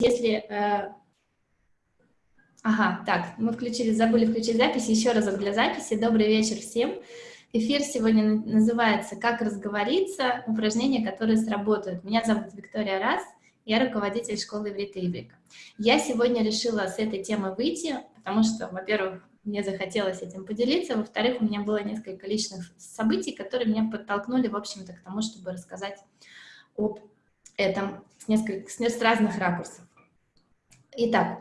если... Э... Ага, так, мы включили, забыли включить запись. Еще разок для записи. Добрый вечер всем. Эфир сегодня называется «Как разговориться. Упражнения, которые сработают». Меня зовут Виктория Раз, я руководитель школы иврита Ибрика. Я сегодня решила с этой темы выйти, потому что, во-первых, мне захотелось этим поделиться, во-вторых, у меня было несколько личных событий, которые меня подтолкнули, в общем-то, к тому, чтобы рассказать об этом с, несколько, с разных ракурсов. Итак,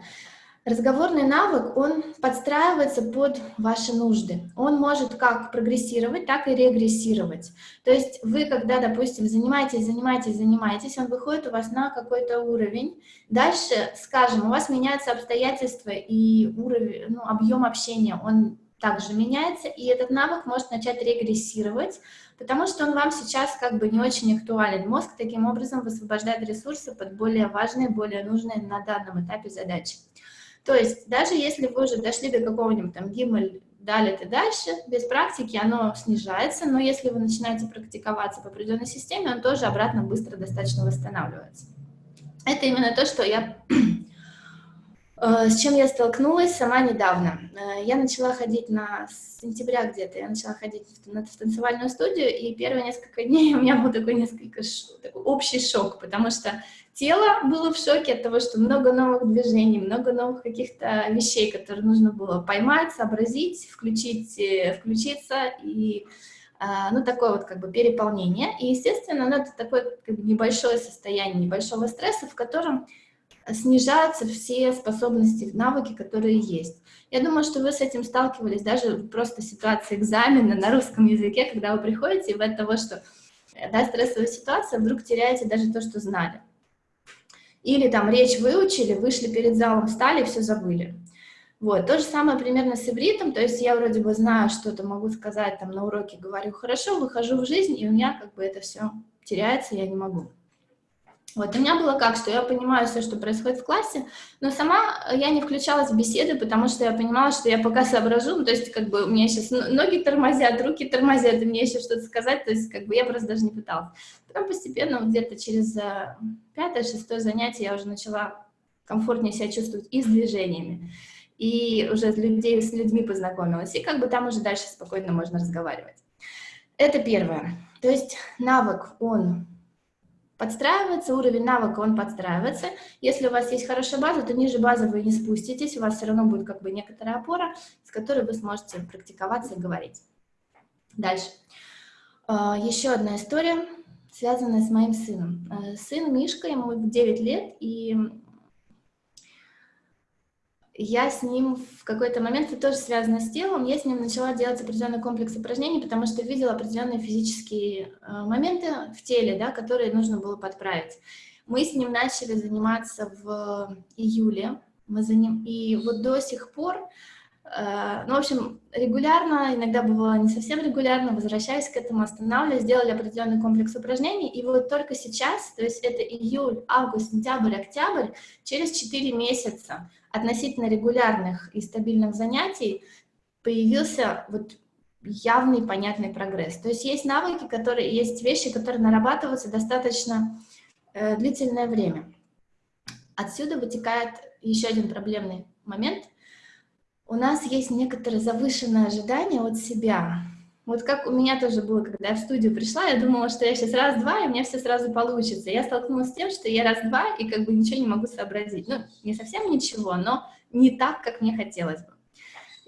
разговорный навык, он подстраивается под ваши нужды. Он может как прогрессировать, так и регрессировать. То есть вы, когда, допустим, занимаетесь, занимаетесь, занимаетесь, он выходит у вас на какой-то уровень. Дальше, скажем, у вас меняются обстоятельства и уровень, ну, объем общения, он также меняется, и этот навык может начать регрессировать, потому что он вам сейчас как бы не очень актуален. Мозг таким образом высвобождает ресурсы под более важные, более нужные на данном этапе задачи. То есть даже если вы уже дошли до какого-нибудь там гиммель, далее и дальше, без практики оно снижается, но если вы начинаете практиковаться по определенной системе, он тоже обратно быстро достаточно восстанавливается. Это именно то, что я с чем я столкнулась сама недавно. Э, я начала ходить на сентября где-то, я начала ходить в танцевальную студию, и первые несколько дней у меня был такой несколько такой общий шок, потому что тело было в шоке от того, что много новых движений, много новых каких-то вещей, которые нужно было поймать, сообразить, включить, э, включиться, и ну, такое вот как бы переполнение. И, естественно, ну, это такое как бы, небольшое состояние, небольшого стресса, в котором снижаются все способности, навыки, которые есть. Я думаю, что вы с этим сталкивались даже просто в ситуации экзамена на русском языке, когда вы приходите, и вы от того, что да, стрессовая ситуация, вдруг теряете даже то, что знали. Или там речь выучили, вышли перед залом, встали, все забыли. Вот, то же самое примерно с ивритом, то есть я вроде бы знаю что-то, могу сказать там на уроке, говорю хорошо, выхожу в жизнь, и у меня как бы это все теряется, я не могу. Вот, у меня было как, что я понимаю все, что происходит в классе, но сама я не включалась в беседы, потому что я понимала, что я пока соображу, ну, то есть как бы у меня сейчас ноги тормозят, руки тормозят, и мне еще что-то сказать, то есть как бы я просто даже не пыталась. Потом постепенно, вот где-то через э, пятое-шестое занятие я уже начала комфортнее себя чувствовать и с движениями, и уже с, людей, с людьми познакомилась, и как бы там уже дальше спокойно можно разговаривать. Это первое. То есть навык, он подстраивается, уровень навыка, он подстраивается. Если у вас есть хорошая база, то ниже базы вы не спуститесь, у вас все равно будет как бы некоторая опора, с которой вы сможете практиковаться и говорить. Дальше. А, еще одна история, связанная с моим сыном. Э, сын Мишка, ему 9 лет, и я с ним в какой-то момент, это тоже связано с телом, я с ним начала делать определенный комплекс упражнений, потому что видела определенные физические э, моменты в теле, да, которые нужно было подправить. Мы с ним начали заниматься в июле, мы за ним, и вот до сих пор Э, ну, в общем, регулярно, иногда бывало не совсем регулярно, возвращаясь к этому, останавливаясь, сделали определенный комплекс упражнений, и вот только сейчас, то есть это июль, август, сентябрь, октябрь, через 4 месяца относительно регулярных и стабильных занятий появился вот явный понятный прогресс. То есть есть навыки, которые, есть вещи, которые нарабатываются достаточно э, длительное время. Отсюда вытекает еще один проблемный момент – у нас есть некоторое завышенное ожидание от себя. Вот как у меня тоже было, когда я в студию пришла, я думала, что я сейчас раз-два, и у меня все сразу получится. Я столкнулась с тем, что я раз-два, и как бы ничего не могу сообразить. Ну, не совсем ничего, но не так, как мне хотелось бы.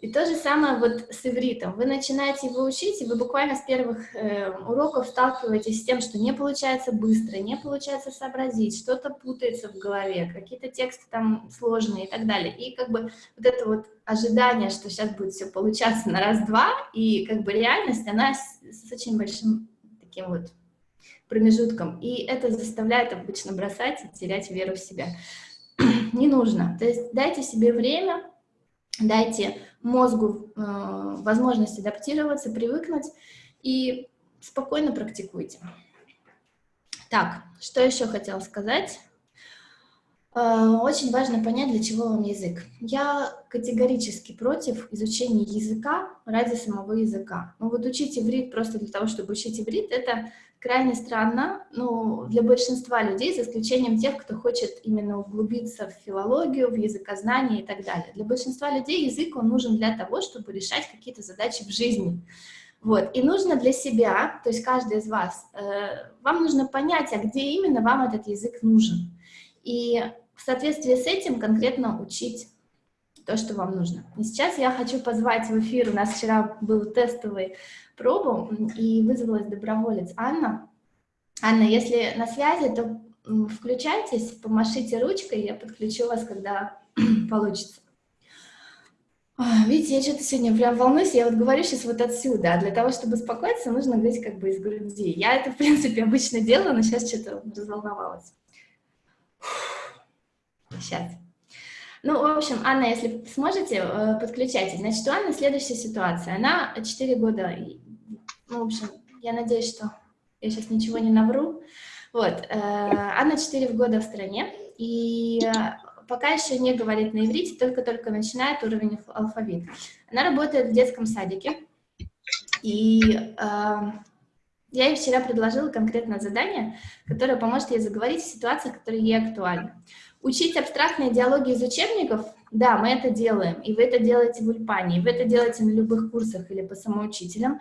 И то же самое вот с ивритом. Вы начинаете его учить, и вы буквально с первых э, уроков сталкиваетесь с тем, что не получается быстро, не получается сообразить, что-то путается в голове, какие-то тексты там сложные и так далее. И как бы вот это вот ожидание, что сейчас будет все получаться на раз-два, и как бы реальность, она с, с очень большим таким вот промежутком. И это заставляет обычно бросать и терять веру в себя. Не нужно. То есть дайте себе время, дайте мозгу э, возможность адаптироваться, привыкнуть и спокойно практикуйте. Так, что еще хотела сказать? Э, очень важно понять, для чего вам язык. Я категорически против изучения языка ради самого языка. Ну вот учить иврит просто для того, чтобы учить иврит, это крайне странно, ну, для большинства людей, за исключением тех, кто хочет именно углубиться в филологию, в языкознание и так далее. Для большинства людей язык, он нужен для того, чтобы решать какие-то задачи в жизни. Вот, и нужно для себя, то есть каждый из вас, э, вам нужно понять, а где именно вам этот язык нужен. И в соответствии с этим конкретно учить то, что вам нужно. И сейчас я хочу позвать в эфир, у нас вчера был тестовый пробу, и вызвалась доброволец Анна. Анна, если на связи, то включайтесь, помашите ручкой, я подключу вас, когда получится. Видите, я что-то сегодня прям волнуюсь, я вот говорю сейчас вот отсюда, а для того, чтобы успокоиться, нужно говорить как бы из груди. Я это, в принципе, обычно делаю, но сейчас что-то разволновалась. Сейчас. Ну, в общем, Анна, если сможете, э, подключайтесь. Значит, у Анны следующая ситуация. Она 4 года, ну, в общем, я надеюсь, что я сейчас ничего не навру. Вот, э, Анна 4 года в стране, и пока еще не говорит на иврите, только-только начинает уровень алфавита. Она работает в детском садике, и э, я ей вчера предложила конкретное задание, которое поможет ей заговорить в ситуациях, которые ей актуальны. Учить абстрактные диалоги из учебников, да, мы это делаем, и вы это делаете в Ульпане, и вы это делаете на любых курсах или по самоучителям,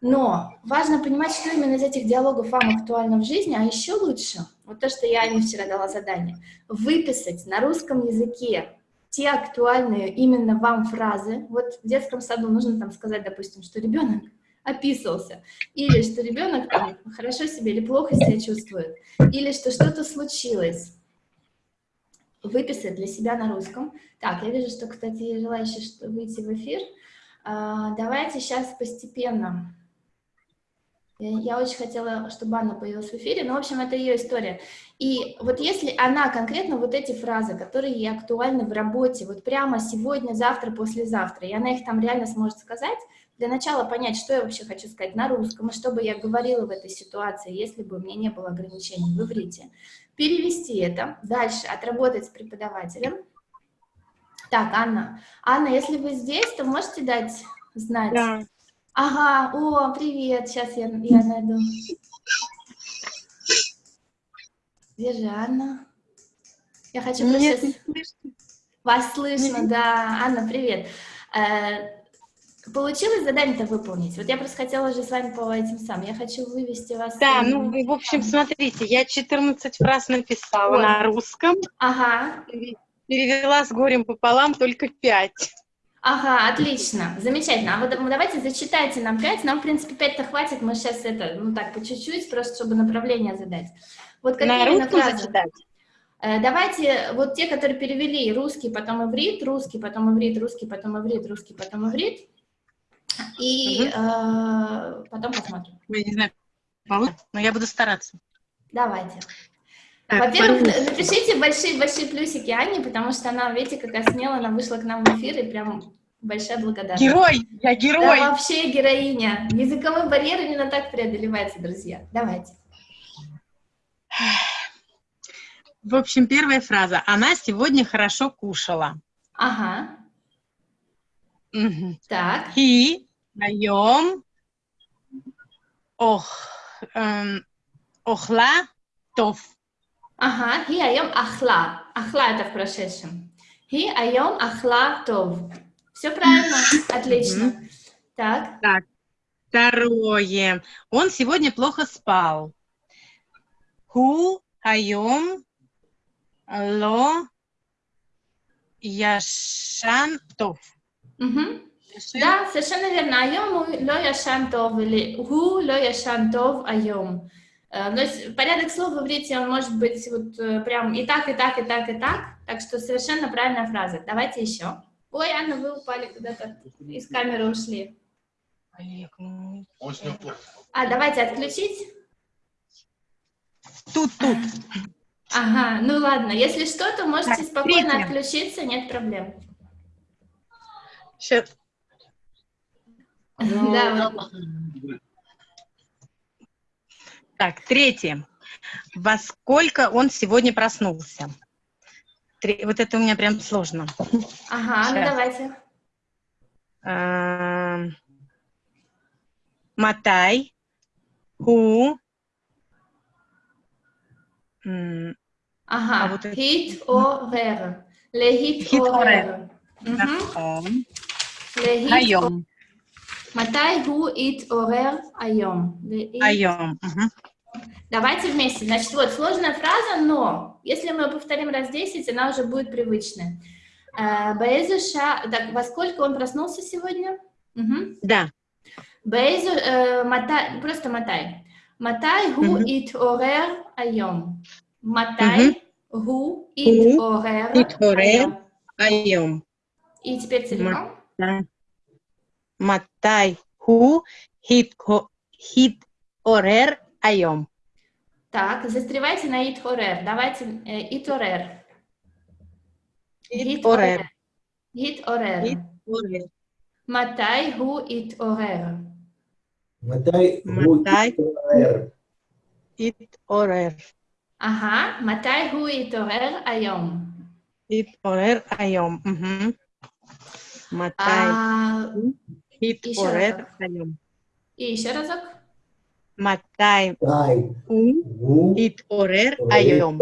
но важно понимать, что именно из этих диалогов вам актуально в жизни, а еще лучше, вот то, что я Ане вчера дала задание, выписать на русском языке те актуальные именно вам фразы. Вот в детском саду нужно там сказать, допустим, что ребенок описывался, или что ребенок там хорошо себя или плохо себя чувствует, или что что-то случилось. Выписать для себя на русском. Так, я вижу, что, кстати, желающие выйти в эфир. А, давайте сейчас постепенно я очень хотела, чтобы Анна появилась в эфире, но, в общем, это ее история. И вот если она конкретно вот эти фразы, которые ей актуальны в работе, вот прямо сегодня, завтра, послезавтра, и она их там реально сможет сказать, для начала понять, что я вообще хочу сказать на русском, и что бы я говорила в этой ситуации, если бы у меня не было ограничений в иврите, перевести это, дальше отработать с преподавателем. Так, Анна. Анна, если вы здесь, то можете дать знать? Да. Ага, о, привет, сейчас я, я найду. Где же Анна? Я хочу Нет, сейчас... Вас слышно, да. Анна, привет. Получилось задание-то выполнить? Вот я просто хотела уже с вами по этим самым. Я хочу вывести вас... Да, ну, в общем, смотрите, я 14 фраз написала вот. на русском. Ага. Перевела с горем пополам только 5. Ага, отлично, замечательно. А вот давайте зачитайте нам 5, нам, в принципе, 5-то хватит, мы сейчас это, ну так, по чуть-чуть, просто чтобы направление задать. Вот какие На именно фразы? Зачитать. Э, давайте вот те, которые перевели русский, потом иврит, русский, потом иврит, русский, потом иврит, русский, потом иврит. И угу. э, потом посмотрим. Я не знаю, но я буду стараться. Давайте. Во-первых, напишите большие-большие плюсики Анне, потому что она, видите, какая смелая, она вышла к нам в эфир, и прям большая благодарность. Герой! Я герой! Да, вообще героиня. Языковой барьер именно так преодолевается, друзья. Давайте. В общем, первая фраза. Она сегодня хорошо кушала. Ага. Угу. Так. И даем ох, эм, охла тов. Ага, хи айом ахла. Ахла это в прошедшем. Хи айом ахла тов. Все правильно, отлично. Так. Так, второе. Он сегодня плохо спал. Ху айом ло яшан тов. Угу. Да, совершенно верно. Айом ло яшан тов или ху ло яшан тов айом. Э, но порядок слов в иврите, он может быть вот э, прям и так, и так, и так, и так. Так что совершенно правильная фраза. Давайте еще. Ой, Анна, вы упали куда-то, из камеры ушли. А, давайте отключить. Тут, тут. Ага, ну ладно. Если что, то можете так, спокойно отключиться, нет проблем. Сейчас. Ну, да, так, третье. Во сколько он сегодня проснулся? Три... Вот это у меня прям сложно. Ага, ну давайте. Эм, Матай, ху. Ага, а хит о вер. Ле хит о вер. Ле хит о Матай гу ит орер айом. Айом. Давайте вместе. Значит, вот сложная фраза, но если мы ее повторим раз 10, она уже будет привычная. Э, Бейзуша, так, во сколько он проснулся сегодня? Угу. Да. Бейзу, э, матай, просто матай. Матай гу ит орер айом. Матай гу ит орер айом. И теперь целиком. Да. מתי הוא התעו- התעורר היום? Так, застревайте на иторер. Давайте э, иторер. התעורר. התעורר. התעורר. מתי הוא התעורר? מתי הוא מתי? התעורר? התעורר. אהה, מתי הוא התעורר היום? Ит Еще порет разок. встаем. И еще разок. Матай у ит орер айом.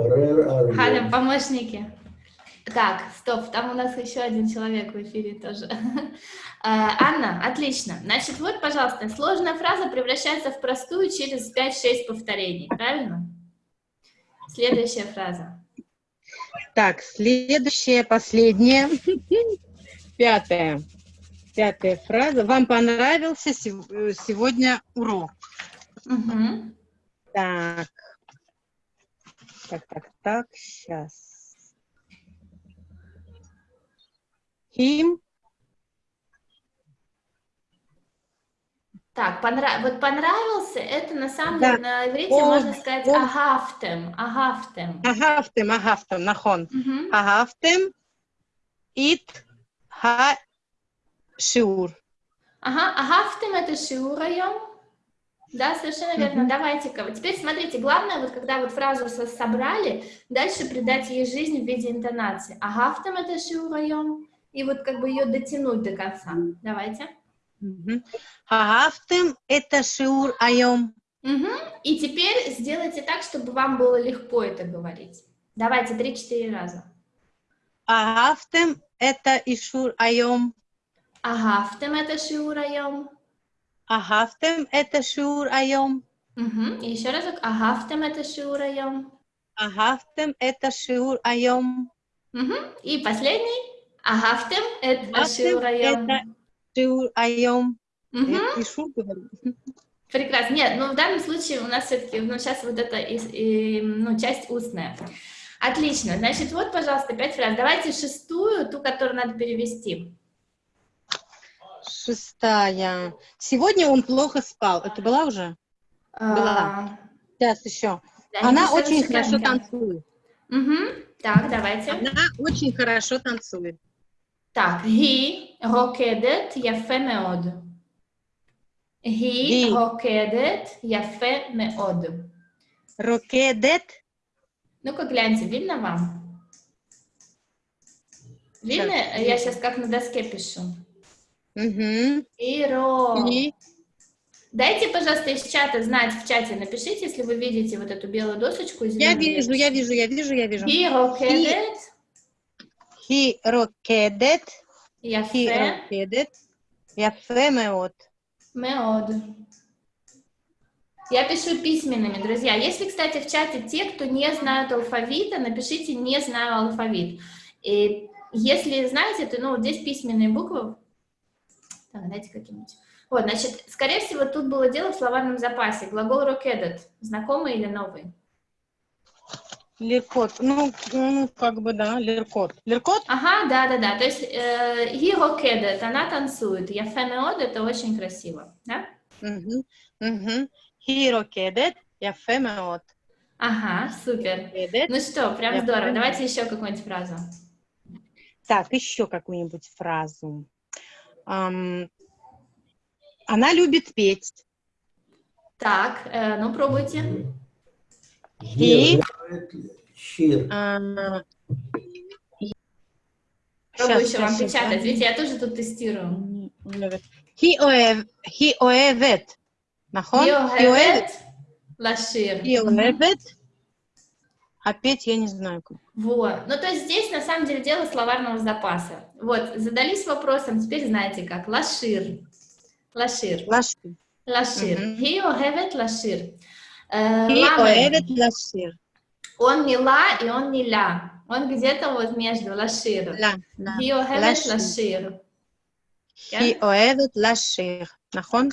Халя, помощники. Так, стоп, там у нас еще один человек в эфире тоже. А, Анна, отлично. Значит, вот, пожалуйста, сложная фраза превращается в простую через 5-6 повторений, правильно? Следующая фраза. Так, следующая, последняя, пятая. Пятая фраза. Вам понравился сегодня урок? Угу. Так. Так, так, так, сейчас. Him. Так, понрав... вот понравился, это на самом да. деле на иврите он, можно сказать он... агафтем, агафтем. Агафтем, агафтем, нахон. Угу. Агафтем, it, ha, השיעור. Ага, агафтем это шиурайом. Да, совершенно верно. Мгм. Давайте-ка. Вот теперь смотрите, главное, вот когда вот фразу со- собрали, дальше придать ей жизнь в виде интонации. Агафтем это шиурайом. И вот как бы ее дотянуть до конца. Давайте. Мгм. אהבתם את השיעור היום? Мгм. И теперь сделайте так, чтобы вам было легко это говорить. Давайте, 3-4 раза. אהבתם את האישור היום? А أهفتم это شعور اليوم؟ أهفتم это айом. Угу. еще разок а أهفتم это شعور اليوم؟ أهفتم это айом. Угу. И последний а أهفتم это شعور اليوم؟ شعور اليوم И шур. Прекрасно. Нет, ну в данном случае у нас все-таки, ну сейчас вот это, и, и, ну часть устная. Отлично. Значит, вот, пожалуйста, пять фраз. Давайте шестую, ту, которую надо перевести шестая. Сегодня он плохо спал. Это была уже? А. Была. Сейчас еще. Она очень хорошо танцует. Угу. Так, давайте. Она очень хорошо танцует. Так, he рокедет яфе меод. He рокедет яфе меод. Рокедет? Ну-ка, гляньте, видно вам? Видно? Я сейчас как на доске пишу. Иро. Дайте, пожалуйста, из чата знать, в чате напишите, если вы видите вот эту белую досочку. Я вижу, я вижу, я вижу, я вижу. He rocketed. He rocketed. He rocketed. Яфе меод. Меод. Я пишу письменными, друзья. Если, кстати, в чате те, кто не знают алфавита, напишите «не знаю алфавит». И если знаете, то ну, вот здесь письменные буквы так, дайте каким-нибудь. Вот, значит, скорее всего, тут было дело в словарном запасе. Глагол «rocketed» знакомый или новый? Леркот. Ну, ну, как бы, да, леркот. Леркот? Ага, да-да-да. То есть э, he rocketed, она танцует. Я фемеод, это очень красиво, да? Угу, угу. He rocketed, я фемеод. Ага, супер. Ну что, прям здорово. Давайте еще какую-нибудь фразу. Так, еще какую-нибудь фразу. Она любит петь. Так, э, ну пробуйте. И... А, Пробую еще вам печатать, видите, я тоже тут тестирую. Хиоэвет. Нахон? Хиоэвет. Лашир. Хиоэвет а петь я не знаю как. Вот. Ну, то есть здесь, на самом деле, дело словарного запаса. Вот, задались вопросом, теперь знаете как. Лашир. Лашир. Лашир. Лашир. He лашир. Э, He ohevet лашир. Он не ла и он не ля. Он где-то вот между лашир. Ла. He лашир. He ohevet лашир. Нахон?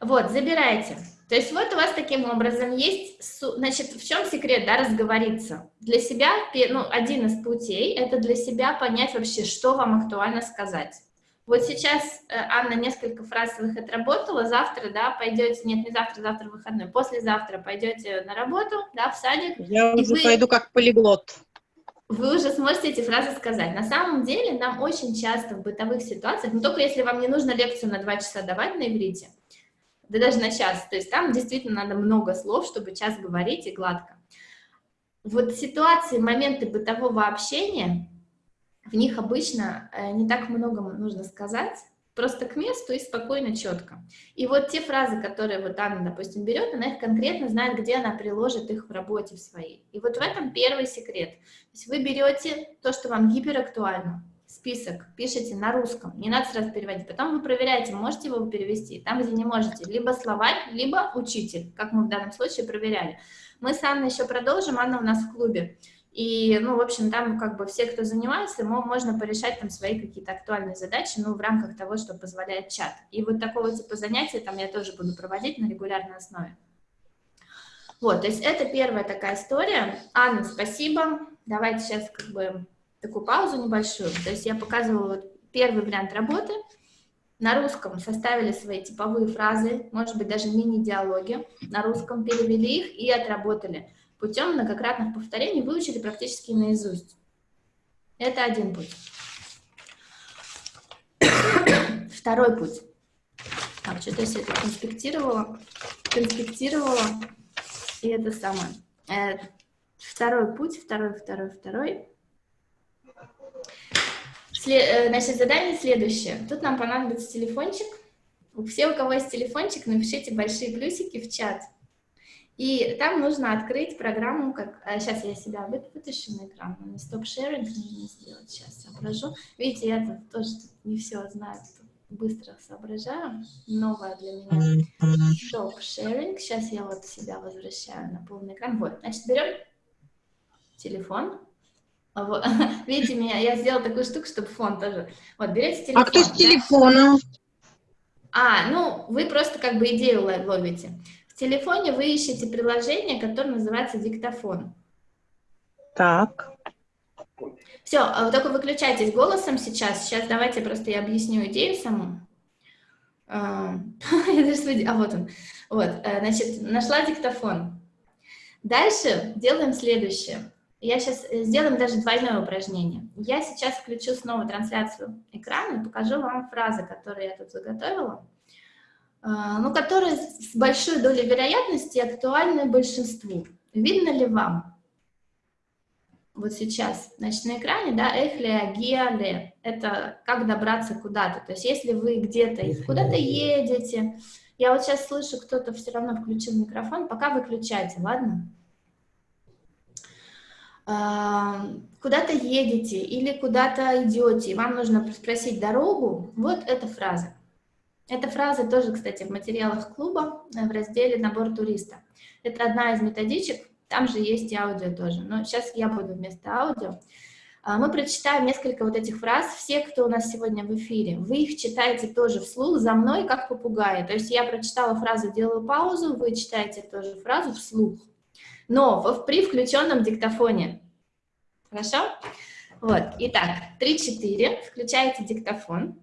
Вот, забирайте. То есть вот у вас таким образом есть, значит, в чем секрет, да, разговориться? Для себя, ну, один из путей, это для себя понять вообще, что вам актуально сказать. Вот сейчас э, Анна несколько фразовых отработала, завтра, да, пойдете, нет, не завтра, завтра выходной, послезавтра пойдете на работу, да, в садик, Я уже вы- пойду как полиглот. вы уже сможете эти фразы сказать. На самом деле нам очень часто в бытовых ситуациях, но только если вам не нужно лекцию на два часа давать на иврите, да даже на час, то есть там действительно надо много слов, чтобы час говорить и гладко. Вот ситуации, моменты бытового общения, в них обычно э, не так много нужно сказать, просто к месту и спокойно, четко. И вот те фразы, которые вот Анна, допустим, берет, она их конкретно знает, где она приложит их в работе в своей. И вот в этом первый секрет. То есть вы берете то, что вам гиперактуально, список, пишите на русском, не надо сразу переводить, потом вы проверяете, можете его перевести, там, где не можете, либо словарь, либо учитель, как мы в данном случае проверяли. Мы с Анной еще продолжим, Анна у нас в клубе, и, ну, в общем, там как бы все, кто занимается, мо- можно порешать там свои какие-то актуальные задачи, ну, в рамках того, что позволяет чат. И вот такого типа занятия там я тоже буду проводить на регулярной основе. Вот, то есть это первая такая история. Анна, спасибо. Давайте сейчас как бы такую паузу небольшую. То есть я показывала первый вариант работы. На русском составили свои типовые фразы, может быть, даже мини-диалоги. На русском перевели их и отработали. Путем многократных повторений выучили практически наизусть. Это один путь. Второй путь. Так, что-то я все это конспектировала, конспектировала, и это самое. Э, Второй путь, второй, второй, второй. Э, Значит, задание следующее. Тут нам понадобится телефончик. Все, у кого есть телефончик, напишите большие плюсики в чат. И там нужно открыть программу, как... Сейчас я себя вы- вытащу на экран. Мне стоп-шеринг нужно сделать. Сейчас соображу. Видите, я тут тоже не все знаю, быстро соображаю. Новое для меня. Стоп-шеринг. Сейчас я вот себя возвращаю на полный экран. Вот, значит, берем телефон. А вот, Видите, меня, я сделала такую штуку, чтобы фон тоже. Вот, берете телефон. А кто с да? телефоном? А, ну, вы просто как бы идею ло- ловите. В телефоне вы ищете приложение, которое называется диктофон. Так. Все, только выключайтесь голосом сейчас. Сейчас давайте просто я объясню идею саму. А, а, вот он. Вот, э, значит, нашла диктофон. Дальше делаем следующее. Я сейчас сделаем даже двойное упражнение. Я сейчас включу снова трансляцию экрана и покажу вам фразы, которые я тут заготовила, а, ну, которые с большой долей вероятности актуальны большинству. Видно ли вам? Вот сейчас, значит, на экране, да, эхле, гиале, это как добраться куда-то. То есть если вы где-то куда-то едете, я вот сейчас слышу, кто-то все равно включил микрофон, пока выключайте, ладно? А, Куда-то едете или куда-то идете, и вам нужно спросить дорогу, вот эта фраза. Эта фраза тоже, кстати, в материалах клуба э, в разделе «Набор туриста». Это одна из методичек, там же есть и аудио тоже, но сейчас я буду вместо аудио. А, Мы прочитаем несколько вот этих фраз. Все, кто у нас сегодня в эфире, вы их читаете тоже вслух за мной, как попугаи. То есть я прочитала фразу, делаю паузу, вы читаете тоже фразу вслух. Но в- при включенном диктофоне. Хорошо? Вот, итак, 3-4, включаете диктофон.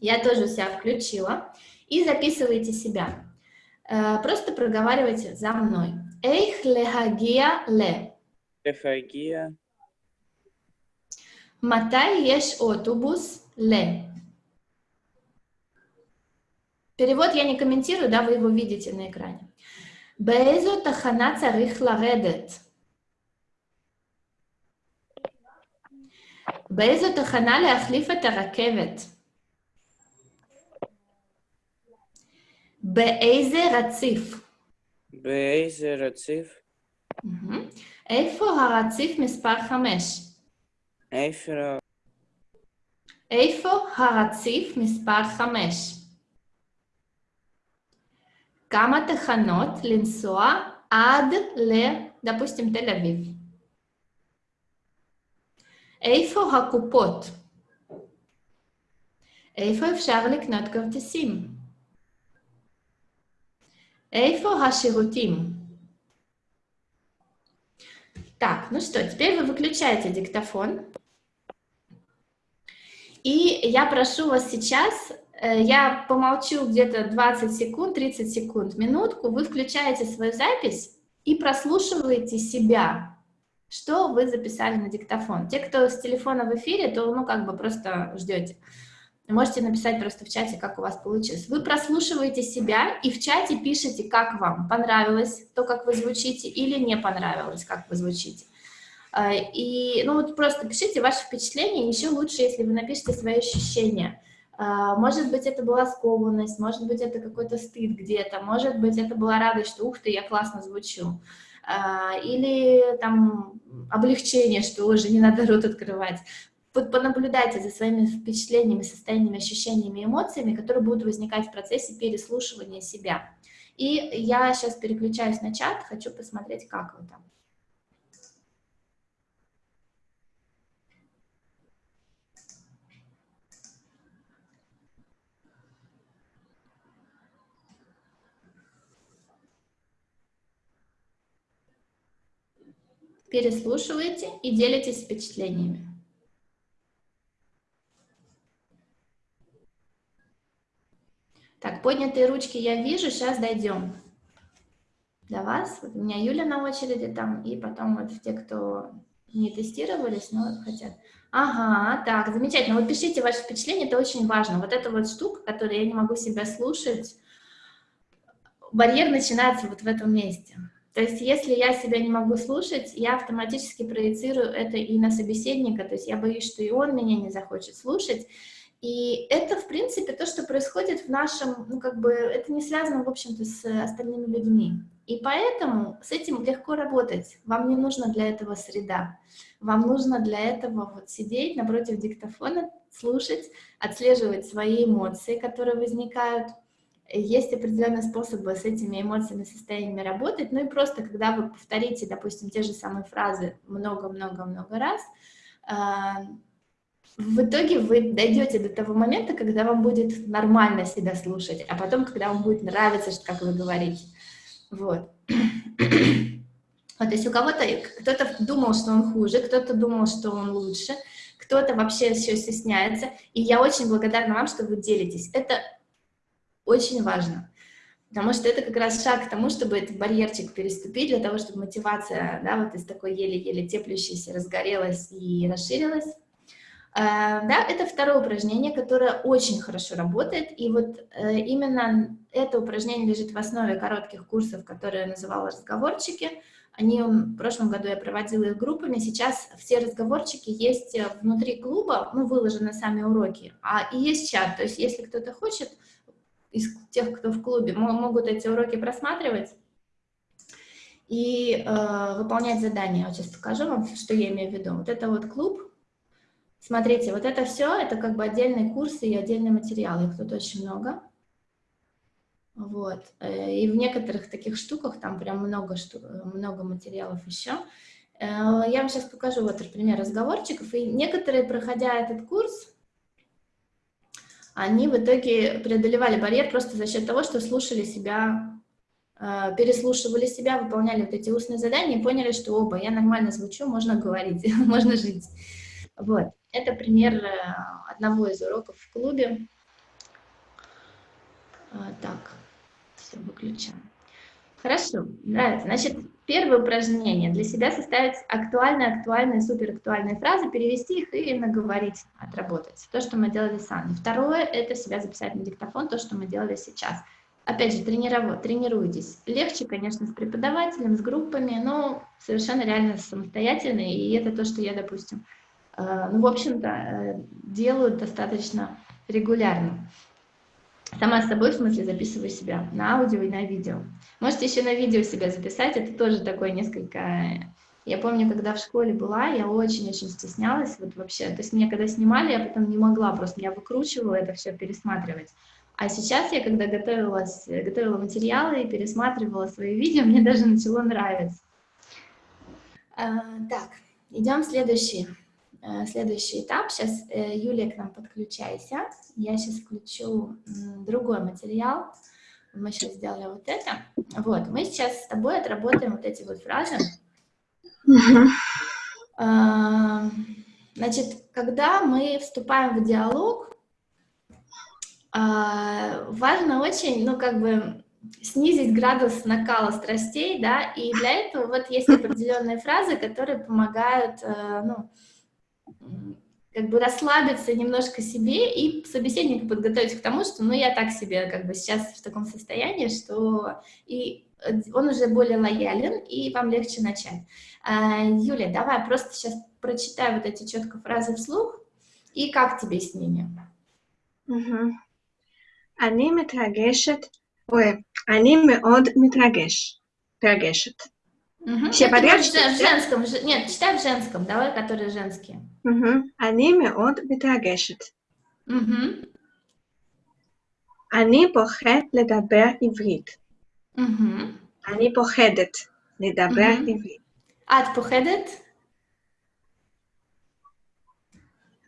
Я тоже себя включила. И записываете себя. Э, Просто проговаривайте за мной. Эйх лехагия ле. Рефагия, Матай еш отобус ле. Перевод я не комментирую, да, вы его видите на экране. באיזו תחנה צריך לרדת? באיזו תחנה להחליף את הרכבת? באיזה רציף? באיזה רציף איפה הרציף מספר חמש? איפה איפה הרציף מספר חמש? כמה תחנות לנסוע עד ל... допустим, תל אביב? איפה הקופות? איפה אפשר לקנות כרטיסים? איפה השירותים? Так, ну что, теперь вы выключаете диктофон. И я прошу вас сейчас, э, я помолчу где-то 20 секунд, 30 секунд, минутку, вы включаете свою запись и прослушиваете себя, что вы записали на диктофон. Те, кто с телефона в эфире, то, ну, как бы просто ждете. Можете написать просто в чате, как у вас получилось. Вы прослушиваете себя и в чате пишете, как вам понравилось то, как вы звучите, или не понравилось, как вы звучите. А, и, ну, вот просто пишите ваши впечатления, еще лучше, если вы напишите свои ощущения. А, может быть, это была скованность, может быть, это какой-то стыд где-то, может быть, это была радость, что, ух ты, я классно звучу. А, или там облегчение, что уже не надо рот открывать понаблюдайте за своими впечатлениями, состояниями, ощущениями, эмоциями, которые будут возникать в процессе переслушивания себя. И я сейчас переключаюсь на чат, хочу посмотреть, как вы там. Переслушивайте и делитесь впечатлениями. Так, поднятые ручки я вижу, сейчас дойдем до вас. Вот у меня Юля на очереди там, и потом вот те, кто не тестировались, но хотят. Ага, так, замечательно. Вот пишите ваши впечатления, это очень важно. Вот эта вот штука, которую я не могу себя слушать, барьер начинается вот в этом месте. То есть если я себя не могу слушать, я автоматически проецирую это и на собеседника, то есть я боюсь, что и он меня не захочет слушать, и это, в принципе, то, что происходит в нашем, ну, как бы, это не связано, в общем-то, с остальными людьми. И поэтому с этим легко работать. Вам не нужно для этого среда. Вам нужно для этого вот сидеть напротив диктофона, слушать, отслеживать свои эмоции, которые возникают. Есть определенные способы с этими эмоциями, состояниями работать. Ну и просто, когда вы повторите, допустим, те же самые фразы много-много-много раз, а, в итоге вы дойдете до того момента, когда вам будет нормально себя слушать, а потом, когда вам будет нравиться, как вы говорите. Вот. Вот, то есть у кого-то, кто-то думал, что он хуже, кто-то думал, что он лучше, кто-то вообще еще стесняется. И я очень благодарна вам, что вы делитесь. Это очень важно. Потому что это как раз шаг к тому, чтобы этот барьерчик переступить, для того, чтобы мотивация, да, вот из такой еле-еле теплющейся разгорелась и расширилась. Э, да, это второе упражнение, которое очень хорошо работает, и вот э, именно это упражнение лежит в основе коротких курсов, которые я называла «Разговорчики». Они в прошлом году я проводила их группами, сейчас все разговорчики есть э, внутри клуба, ну, выложены сами уроки, а и есть чат, то есть если кто-то хочет, из тех, кто в клубе, могут эти уроки просматривать и э, выполнять задания. Вот сейчас покажу вам, что я имею в виду. Вот это вот клуб, Смотрите, вот это все, это как бы отдельные курсы и отдельные материалы, их тут очень много. Вот. Э, и в некоторых таких штуках там прям много, штук, много материалов еще. Э, я вам сейчас покажу вот например, разговорчиков. И некоторые, проходя этот курс, они в итоге преодолевали барьер просто за счет того, что слушали себя, э, переслушивали себя, выполняли вот эти устные задания и поняли, что оба, я нормально звучу, можно говорить, можно жить. Вот. Это пример э, одного из уроков в клубе. А, так, все, выключаем. Хорошо, нравится. Значит, первое упражнение. Для себя составить актуальные, актуальные, суперактуальные фразы, перевести их и наговорить, отработать. То, что мы делали сами. Второе – это себя записать на диктофон, то, что мы делали сейчас. Опять же, тренируйтесь. Легче, конечно, с преподавателем, с группами, но совершенно реально самостоятельно, и это то, что я, допустим, Э, ну, в общем-то, э, делают достаточно регулярно. Сама с собой, в смысле, записываю себя на аудио и на видео. Можете еще на видео себя записать, это тоже такое несколько... Я помню, когда в школе была, я очень-очень стеснялась, вот вообще, то есть меня когда снимали, я потом не могла, просто меня выкручивала это все пересматривать. А сейчас я, когда готовилась, готовила материалы и пересматривала свои видео, мне даже начало нравиться. А, так, идем следующий, следующий этап. Сейчас, э, Юлия, к нам подключайся. Я сейчас включу другой материал. Мы сейчас сделали вот это. Вот, мы сейчас с тобой отработаем вот эти вот фразы. А, значит, когда мы вступаем в диалог, а, важно очень, ну, как бы, снизить градус накала страстей, да, и для этого вот есть определенные фразы, которые помогают, э, ну, как бы расслабиться немножко себе и собеседника подготовить к тому, что, ну, я так себе, как бы, сейчас в таком состоянии, что и он уже более лоялен, и вам легче начать. А, Юля, давай просто сейчас прочитай вот эти четко фразы вслух, и как тебе с ними? Угу. אני מתרגשת, ой, אני מאוד מתרגש, מתרגשת. Угу. Все Это подряд будет в читать, да? женском, ж- нет, читай в женском, давай, которые женские. угу. אני מאוד מתרגשת. Угу. אני פוחד לדבר עברית. Угу. אני פוחדת לדבר Mhm. עברית. את פוחדת?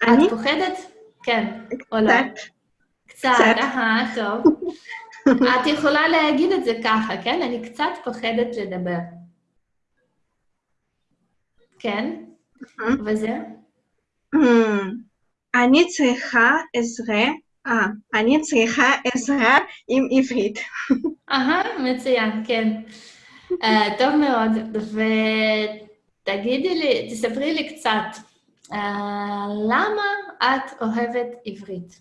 אני את פוחדת? כן, או לא? קצת, קצת, קצת. אהה, טוב. את יכולה להגיד את זה ככה, כן? אני קצת פוחדת לדבר. כן? וזה? Hmm. אני צריכה עזרה, אה, אני צריכה עזרה עם עברית. אהה, מצוין, כן. אה, טוב מאוד, ותגידי לי, תספרי לי קצת, אה, למה את אוהבת עברית?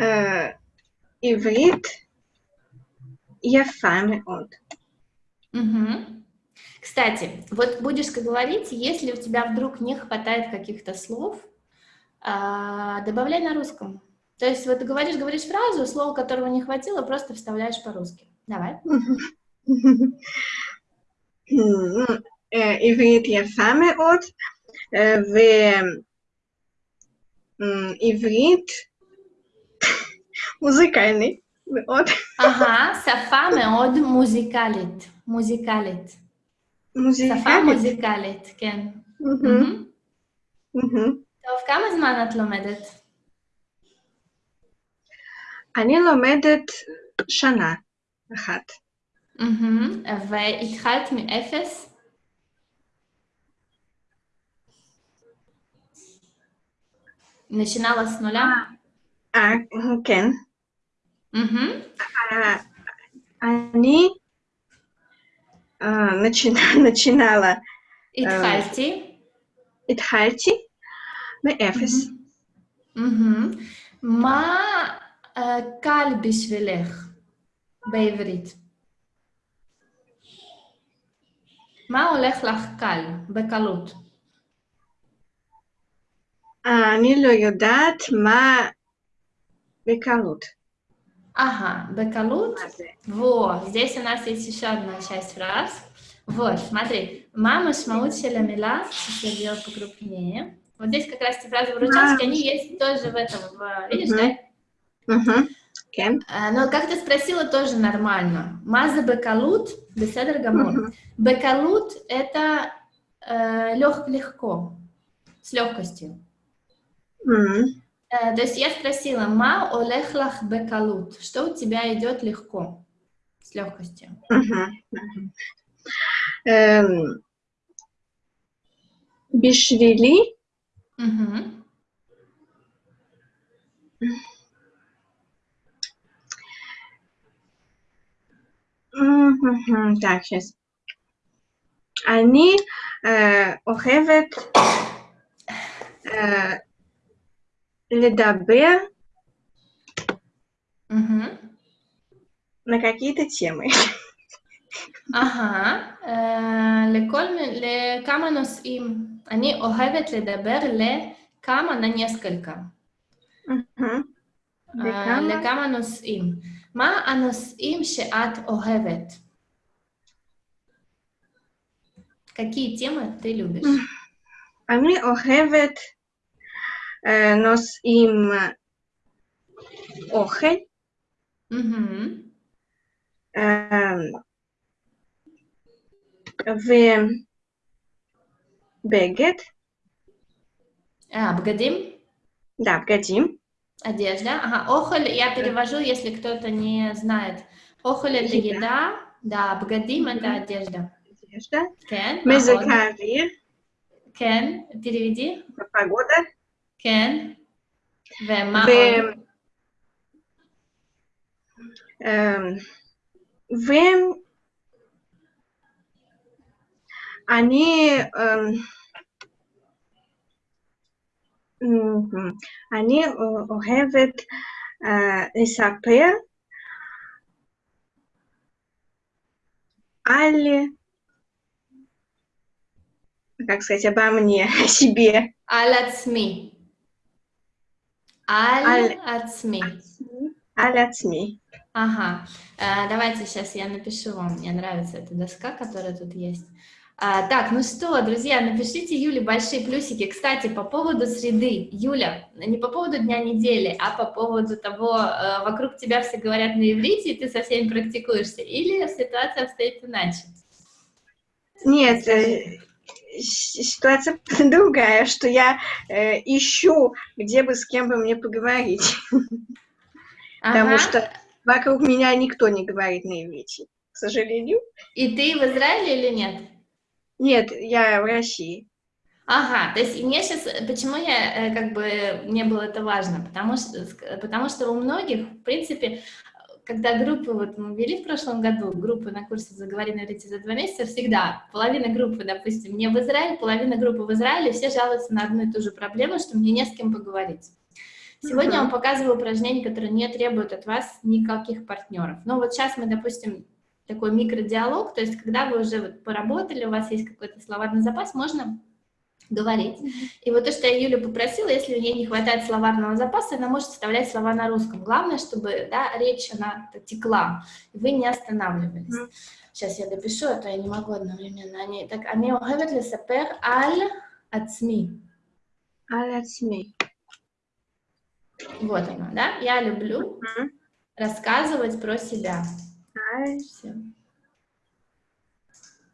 אה, עברית יפה מאוד. Мгм. Кстати, вот будешь говорить, если у тебя вдруг не хватает каких-то слов, а, добавляй на русском. То есть вот ты говоришь, говоришь фразу, слово которого не хватило, просто вставляешь по-русски. Давай. Hmm, אה, עברית יפה מאוד, אה, ועברית מוזיקלי מאוד. Ага, שפה מאוד מוזיקלית. מוזיקלית. שפה מוזיקלית. מוזיקלית, כן. מהמם, מהמם. מהמם. טוב, כמה זמן את לומדת? אני לומדת שנה אחת. מהמם. והתחלת מאפס? начинала с нуля? אה, כן. Мгм. אה, אני אה, начина- начинала, התחלתי. התחלתי מאפס. מהמם. מה אה, קל בשבילך בעברית? מה הולך לך קל, בקלות? אה, אני לא יודעת מה בקלות. Ага, бекалут. Вот, здесь у нас есть еще одна часть фраз. Вот, смотри. Мама шмаучила мила, если ее покрупнее. Вот здесь как раз эти фразы в выручалки, они есть тоже в этом, в, видишь, да? Угу. -huh. Okay. Но как ты спросила, тоже нормально. Маза бекалут, беседр гамор. Бекалут — это э, лег, легко, с легкостью. Uh -huh. Э, то есть я спросила, ма олехлах бекалут, что у тебя идет легко, с легкостью? Эм, бишвили. Так, сейчас. Они э, охевет э, אוהבת אה, לדבר Мгм. на какие-то темы. אהה, אה, לכל מי- לכמה נושאים. אני אוהבת לדבר לכמה, на несколько. Мгм. אה, לכמה? לכמה נושאים. מה הנושאים שאת אוהבת? Какие темы ты любишь? אני אוהבת nosim ogel. Mm -hmm. в бегет. А, бгадим? Да, бгадим. Одежда. Ага, охоль я перевожу, если кто-то не знает. Охоль это еда, еда. да, бгадим это одежда. Одежда. Кен. Мезакари. Кен, переведи. Погода. кен. ומה ו... עוד? אמ, ואני אמ, אמ, אני אוהבת אה, לספר על, как сказать, обо мне, о себе. על עצמי. Аль-Ацми. Аль-Ацми. Ага. Э, давайте сейчас я напишу вам. Мне нравится эта доска, которая тут есть. А, так, ну что, друзья, напишите Юле большие плюсики. Кстати, по поводу среды, Юля, не по поводу дня недели, а по поводу того, э, вокруг тебя все говорят на иврите, и ты со всеми практикуешься, или ситуация обстоит иначе? Нет, э, ситуация другая, что я э, ищу, где бы с кем бы мне поговорить, потому Ага. что вокруг меня никто не говорит на иврите, к сожалению. И ты в Израиле или нет? Нет, я в России. Ага, то есть мне сейчас, почему я, э, как бы, мне было это важно, потому что, потому что у многих, в принципе, когда группы, вот мы вели в прошлом году, группы на курсе «Заговори на иврите за два месяца», всегда половина группы, допустим, мне в Израиле, половина группы в Израиле, все жалуются на одну и ту же проблему, что мне не с кем поговорить. Сегодня я вам показываю упражнения, которые не требуют от вас никаких партнеров. Но вот сейчас мы, допустим, такой микродиалог, то есть когда вы уже вот поработали, у вас есть какой-то словарный запас, можно говорить. И вот то, что я Юлю попросила, если у нее не хватает словарного запаса, она может вставлять слова на русском. Главное, чтобы да, речь она текла, и вы не останавливались. Mm -hmm. Сейчас я допишу, а то я не могу одновременно. Они, так, они ухевет лесапер аль ацми. Аль ацми. Вот она, да? Я люблю mm -hmm. рассказывать про себя. Аль. Все.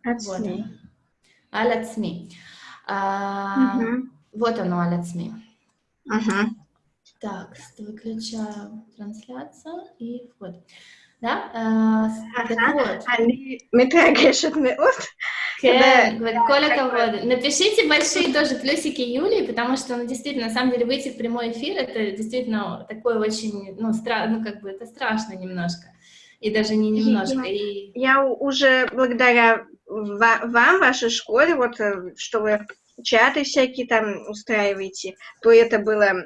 Ацми. Вот она. Аль ацми. А, вот оно, Алец Ми. Так, выключаю трансляцию и вход. Да? А, так вот. Говорит, Коля кого Напишите большие тоже плюсики Юлии, потому что, ну, действительно, на самом деле, выйти в прямой эфир, это действительно такое очень, ну, стра ну как бы это страшно немножко. И даже не немножко. И... Я уже благодаря вам, вашей школе, вот э, что вы чаты всякие там устраиваете, то это было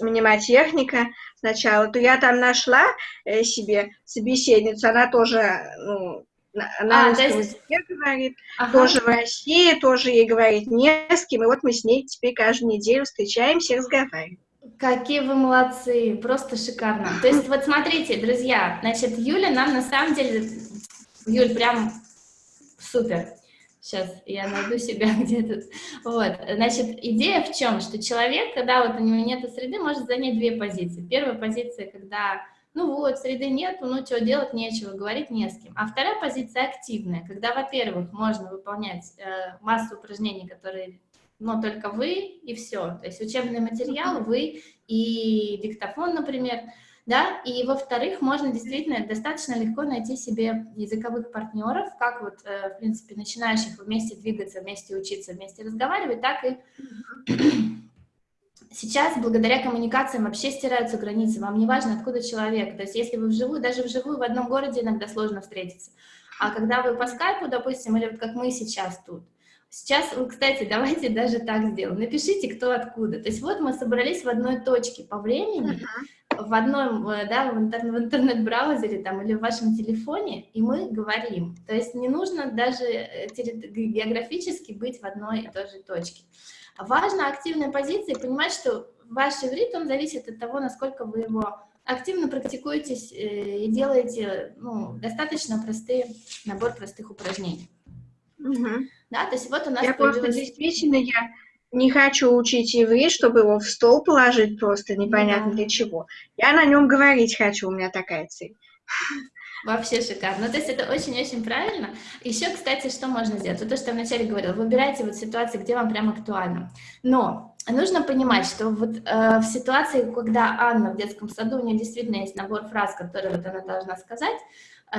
мнемотехника сначала, то я там нашла э, себе собеседницу, она тоже ну, на, на А, есть- языке говорит, Ага. тоже в России, тоже ей говорит не с кем, и вот мы с ней теперь каждую неделю встречаемся и разговариваем. Какие вы молодцы, просто шикарно. То есть вот смотрите, друзья, значит, Юля нам на самом деле, Юль, прям супер. Сейчас я найду себя где-то. Вот, значит, идея в чем? Что человек, когда вот у него нет среды, может занять две позиции. Первая позиция, когда, ну вот, среды нету, ну что, делать нечего, говорить не с кем. А вторая позиция активная, когда, во-первых, можно выполнять э, массу упражнений, которые но только вы и все. То есть учебный материал вы и диктофон, например, да, и во-вторых, можно действительно достаточно легко найти себе языковых партнеров, как вот, э, в принципе, начинающих вместе двигаться, вместе учиться, вместе разговаривать, так и сейчас благодаря коммуникациям вообще стираются границы, вам не важно, откуда человек, то есть если вы вживую, даже вживую в одном городе иногда сложно встретиться, а когда вы по скайпу, допустим, или вот как мы сейчас тут, Сейчас, кстати, давайте даже так сделаем. Напишите, кто откуда. То есть вот мы собрались в одной точке по времени, в одном, э, да, в, интер в интернет-браузере там или в вашем телефоне, и мы говорим. То есть не нужно даже э, географически быть в одной и той же точке. Важно активная позиция и понимать, что ваш иврит, он зависит от того, насколько вы его активно практикуетесь э, и делаете ну, достаточно простые, набор простых упражнений. Угу. Да, то есть вот у нас Я появилась... просто действительно, я не хочу учить иврит, чтобы его в стол положить просто непонятно Да. для чего. Я на нем говорить хочу, у меня такая цель. Вообще шикарно. Ну, то есть это очень-очень правильно. Еще, кстати, что можно сделать? Вот то, что я вначале говорила, выбирайте вот ситуации, где вам прям актуально. Но нужно понимать, что вот э, в ситуации, когда Анна в детском саду, у нее действительно есть набор фраз, которые вот она должна сказать, э,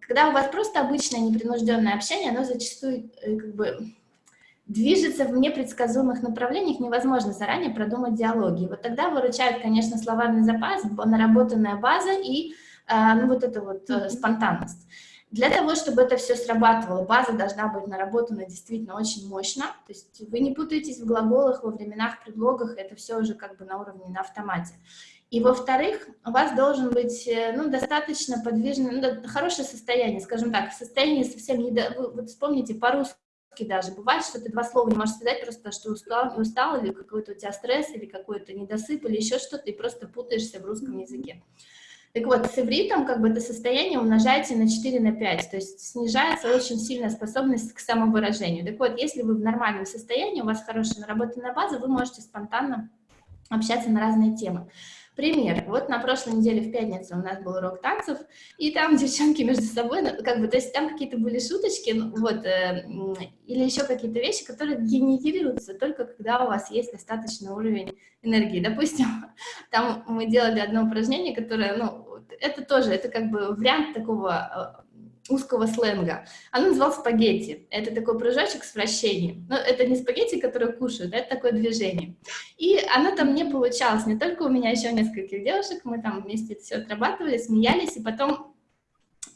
когда у вас просто обычное непринужденное общение, оно зачастую э, как бы движется в непредсказуемых направлениях, невозможно заранее продумать диалоги. Вот тогда выручает, конечно, словарный запас, наработанная база и а, ну, вот эта вот э, спонтанность. Для того, чтобы это все срабатывало, база должна быть наработана действительно очень мощно, то есть вы не путаетесь в глаголах, во временах, предлогах, это все уже как бы на уровне, на автомате. И во-вторых, у вас должен быть э, ну, достаточно подвижный, ну, хорошее состояние, скажем так, состояние совсем не... до- Вы, вот вспомните, по-русски даже бывает, что ты два слова не можешь сказать, просто что устал, устал или какой-то у тебя стресс, или какой-то недосып, или еще что-то, и просто путаешься в русском языке. Так вот, с ивритом как бы это состояние умножаете на 4 на 5, то есть снижается очень сильная способность к самовыражению. Так вот, если вы в нормальном состоянии, у вас хорошая наработанная база, вы можете спонтанно общаться на разные темы. Пример. Вот на прошлой неделе в пятницу у нас был урок танцев, и там девчонки между собой, ну, как бы, то есть там какие-то были шуточки, ну, вот, э, или еще какие-то вещи, которые генерируются только когда у вас есть достаточный уровень энергии. Допустим, там мы делали одно упражнение, которое, ну, это тоже, это как бы вариант такого э, узкого сленга. Оно называлось спагетти. Это такой прыжочек с вращением. Но это не спагетти, которые кушают, это такое движение. И оно там не получалось. Не только у меня, еще у нескольких девушек. Мы там вместе это все отрабатывали, смеялись, и потом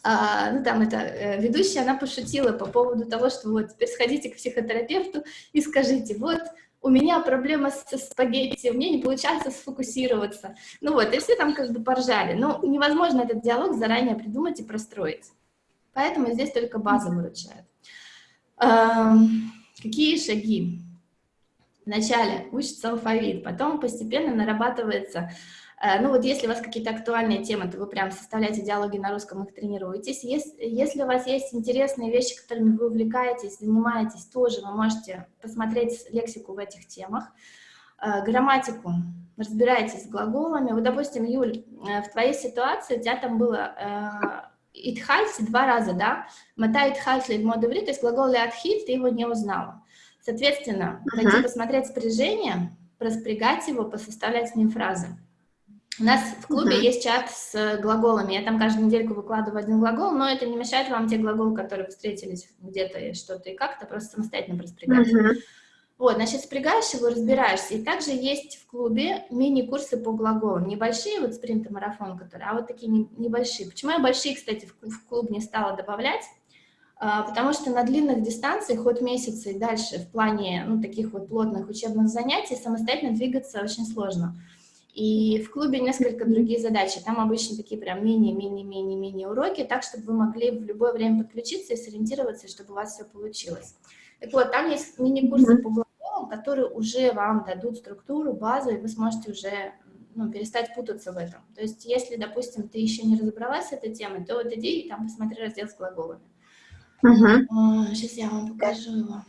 а, ну, там эта э, ведущая, она пошутила по поводу того, что вот теперь сходите к психотерапевту и скажите, вот у меня проблема со спагетти, у меня не получается сфокусироваться. Ну вот, и все там как бы поржали. Но невозможно этот диалог заранее придумать и простроить. Поэтому здесь только база выручает. Эм, Какие шаги? Вначале учится алфавит, потом постепенно нарабатывается Э, Ну вот если у вас какие-то актуальные темы, то вы прям составляете диалоги на русском, их тренируетесь. Если, если у вас есть интересные вещи, которыми вы увлекаетесь, занимаетесь, тоже вы можете посмотреть лексику в этих темах. Э, Грамматику. Разбирайтесь с глаголами. Вот, допустим, Юль, э, в твоей ситуации у тебя там было «итхальти» два раза, да? «Мата итхальти лильмод иврит», то есть глагол «леатхиль» ты его не узнала. Соответственно, Мгм. пойти посмотреть спряжение, проспрягать его, посоставлять с ним фразы. У нас в клубе Мгм. есть чат с глаголами. Я там каждую недельку выкладываю один глагол, но это не мешает вам те глаголы, которые встретились где-то и что-то и как-то, просто самостоятельно проспрягать. Мгм. Вот, значит, спрягаешь его, разбираешься. И также есть в клубе мини-курсы по глаголам. Небольшие, вот спринт и марафон, которые, а вот такие не- небольшие. Почему я большие, кстати, в, клуб не стала добавлять? А, Потому что на длинных дистанциях, хоть месяцы и дальше, в плане ну, таких вот плотных учебных занятий, самостоятельно двигаться очень сложно. И в клубе несколько другие задачи. Там обычно такие прям мини-мини-мини-мини уроки, так, чтобы вы могли в любое время подключиться и сориентироваться, чтобы у вас все получилось. Так вот, там есть мини-курсы по которые уже вам дадут структуру, базу, и вы сможете уже ну, перестать путаться в этом. То есть, если, допустим, ты еще не разобралась с этой темой, то вот иди и там посмотри раздел с глаголами. Мгм. Сейчас я вам покажу его.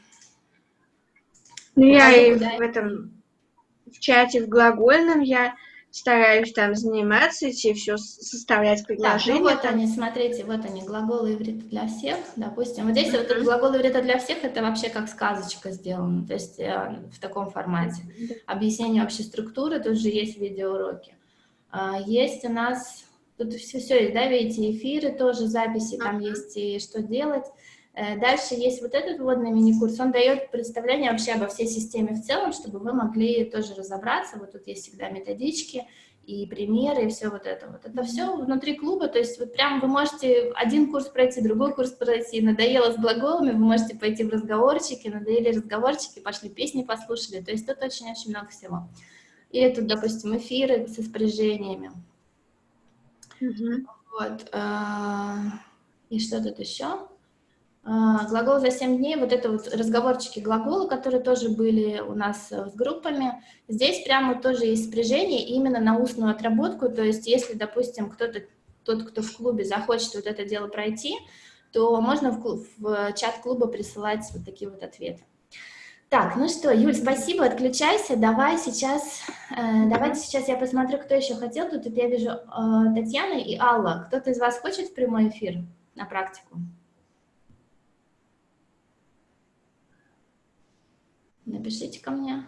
Ну, я и в этом, в чате в глагольном я стараюсь там заниматься, идти все составлять Так, ну предложения. вот там. они, смотрите, вот они, глаголы иврита для всех, допустим. Вот здесь вот этот глагол иврита для всех, это вообще как сказочка сделано, то есть э, в таком формате. Объяснение общей структуры, тут же есть видеоуроки. А, Есть у нас, тут все, все есть, да, видите, эфиры тоже, записи, там есть и что делать. Э, Дальше есть вот этот вводный мини-курс, он дает представление вообще обо всей системе в целом, чтобы вы могли тоже разобраться. Вот тут есть всегда методички и примеры, и все вот это вот. Это все внутри клуба, то есть вот прям вы можете один курс пройти, другой курс пройти, надоело с глаголами, вы можете пойти в разговорчики, надоели разговорчики, пошли песни послушали, то есть тут очень-очень много всего. Или тут, допустим, эфиры со спряжениями. Мгм. Вот. а, И что тут еще? А, Глагол за 7 дней, вот это вот разговорчики глагола, которые тоже были у нас э, с группами. Здесь прямо тоже есть спряжение именно на устную отработку, то есть если, допустим, кто-то, тот, кто в клубе захочет вот это дело пройти, то можно в, клуб- в чат клуба присылать вот такие вот ответы. Так, ну что, Юль, спасибо, отключайся. Давай сейчас, э, давайте сейчас я посмотрю, кто еще хотел. Тут я вижу э, Татьяна и Алла. Кто-то из вас хочет в прямой эфир на практику? Напишите ко мне.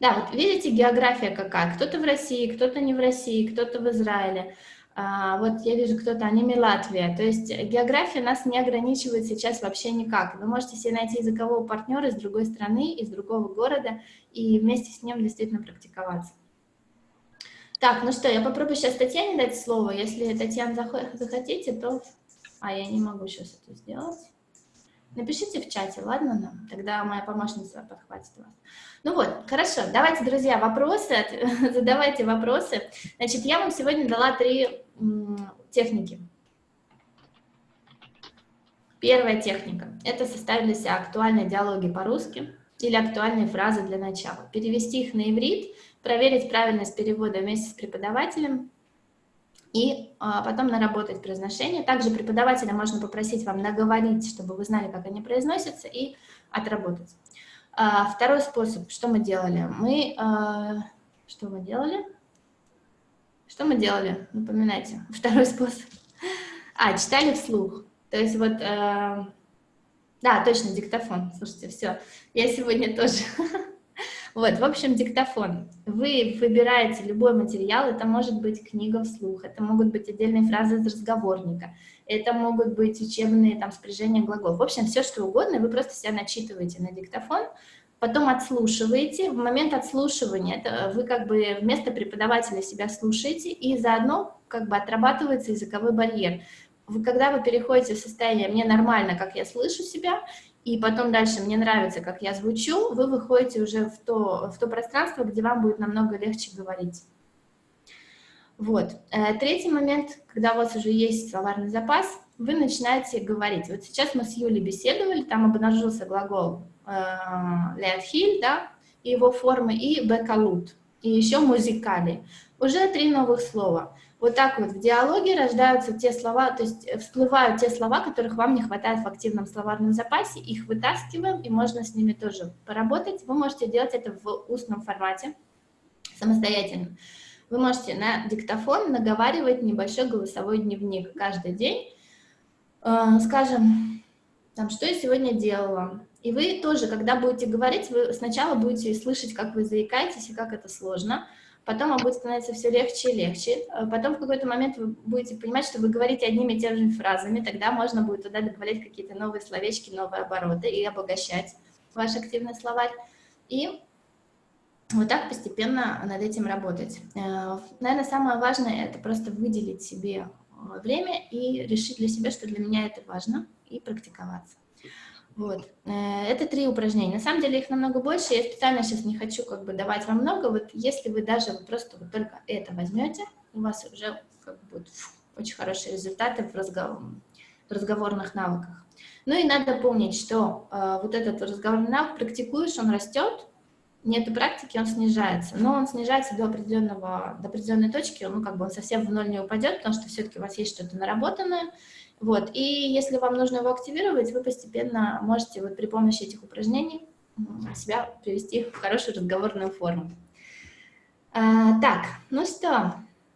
Да, вот видите, география какая. Кто-то в России, кто-то не в России, кто-то в Израиле. А, вот я вижу, кто-то аниме Латвия. То есть география нас не ограничивает сейчас вообще никак. Вы можете себе найти языкового партнера из другой страны, из другого города, и вместе с ним действительно практиковаться. Так, ну что, я попробую сейчас Татьяне дать слово. Если, Татьяна, захо- захотите, то... А, я не могу сейчас это сделать. Напишите в чате, ладно нам? Тогда моя помощница подхватит вас. Ну вот, хорошо. Давайте, друзья, вопросы, задавайте вопросы. Значит, я вам сегодня дала три техники. Первая техника – это себя актуальные диалоги по-русски или актуальные фразы для начала. Перевести их на иврит, проверить правильность перевода вместе с преподавателем и а, потом наработать произношение. Также преподавателя можно попросить вам наговорить, чтобы вы знали, как они произносятся, и отработать. А, второй способ, что мы делали? Мы, а, что мы делали? Что мы делали? Напоминайте. Второй способ. А, читали вслух. То есть вот, э, да, точно, диктофон. Слушайте, все, я сегодня тоже. Вот, в общем, диктофон. Вы выбираете любой материал, это может быть книга вслух, это могут быть отдельные фразы из разговорника, это могут быть учебные там спряжения глаголов. В общем, все что угодно, вы просто себя начитываете на диктофон, потом отслушиваете. В момент отслушивания это вы как бы вместо преподавателя себя слушаете, и заодно как бы отрабатывается языковой барьер. Вы, когда вы переходите в состояние «мне нормально, как я слышу себя», и потом дальше «мне нравится, как я звучу», вы выходите уже в то, в то пространство, где вам будет намного легче говорить. Вот. Э, Третий момент, когда у вас уже есть словарный запас, вы начинаете говорить. Вот сейчас мы с Юлей беседовали, там обнаружился глагол «леатхиль», да, и его формы, и «бекалут», и еще «музикали». Уже три новых слова. Вот так вот в диалоге рождаются те слова, то есть всплывают те слова, которых вам не хватает в активном словарном запасе, их вытаскиваем, и можно с ними тоже поработать. Вы можете делать это в устном формате самостоятельно. Вы можете на диктофон наговаривать небольшой голосовой дневник каждый день, Э, скажем, там, что я сегодня делала. И вы тоже, когда будете говорить, вы сначала будете слышать, как вы заикаетесь и как это сложно, потом вам будет становиться все легче и легче. А Потом в какой-то момент вы будете понимать, что вы говорите одними и теми же фразами, тогда можно будет туда добавлять какие-то новые словечки, новые обороты и обогащать ваш активный словарь. И вот так постепенно над этим работать. Э, Наверное, самое важное – это просто выделить себе э, время и решить для себя, что для меня это важно, и практиковаться. Вот. Э, Это три упражнения. На самом деле их намного больше. Я специально сейчас не хочу как бы давать вам много. Вот если вы даже вот просто вот только это возьмете, у вас уже как бы фу, очень хорошие результаты в, разгов... в разговорных навыках. Ну и надо помнить, что э, вот этот разговорный навык практикуешь, он растет, нету практики, он снижается. Но он снижается до, определенного, до определенной точки, ну как бы он совсем в ноль не упадет, потому что все-таки у вас есть что-то наработанное. Вот. И если вам нужно его активировать, вы постепенно можете вот при помощи этих упражнений себя привести в хорошую разговорную форму. А, так, ну что,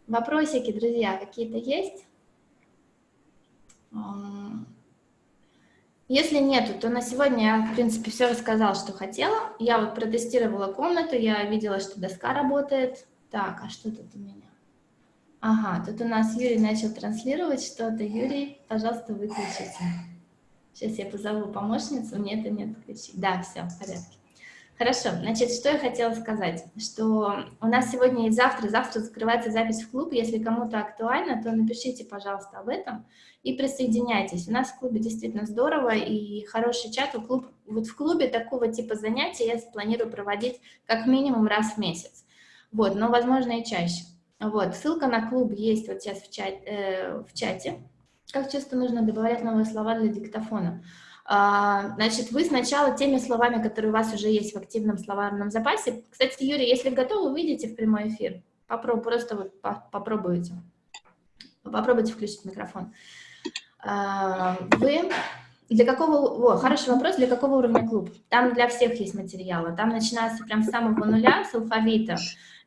вопросики, друзья, какие-то есть? Если нету, то на сегодня я, в принципе, все рассказала, что хотела. Я вот протестировала комнату, я видела, что доска работает. Так, а что тут у меня? Ага, тут у нас Юрий начал транслировать что-то. Юрий, пожалуйста, выключите. Сейчас я позову помощницу, мне это не отключить. Да, все, в порядке. Хорошо, значит, что я хотела сказать, что у нас сегодня и завтра, завтра закрывается запись в клуб, если кому-то актуально, то напишите, пожалуйста, об этом и присоединяйтесь. У нас в клубе действительно здорово и хороший чат, у клуб, вот в клубе такого типа занятий я планирую проводить как минимум раз в месяц. Вот, но, возможно, и чаще. Вот, ссылка на клуб есть вот сейчас в, чат, э, в чате. Как часто нужно добавлять новые слова для диктофона? А, значит, вы сначала теми словами, которые у вас уже есть в активном словарном запасе. Кстати, Юрий, если готовы, выйдите в прямой эфир. Попробуй, просто вот попробуйте. Попробуйте включить микрофон. А, вы для какого, о, хороший вопрос, для какого уровня клуб? Там для всех есть материалы, там начинается прям с самого нуля, с алфавита.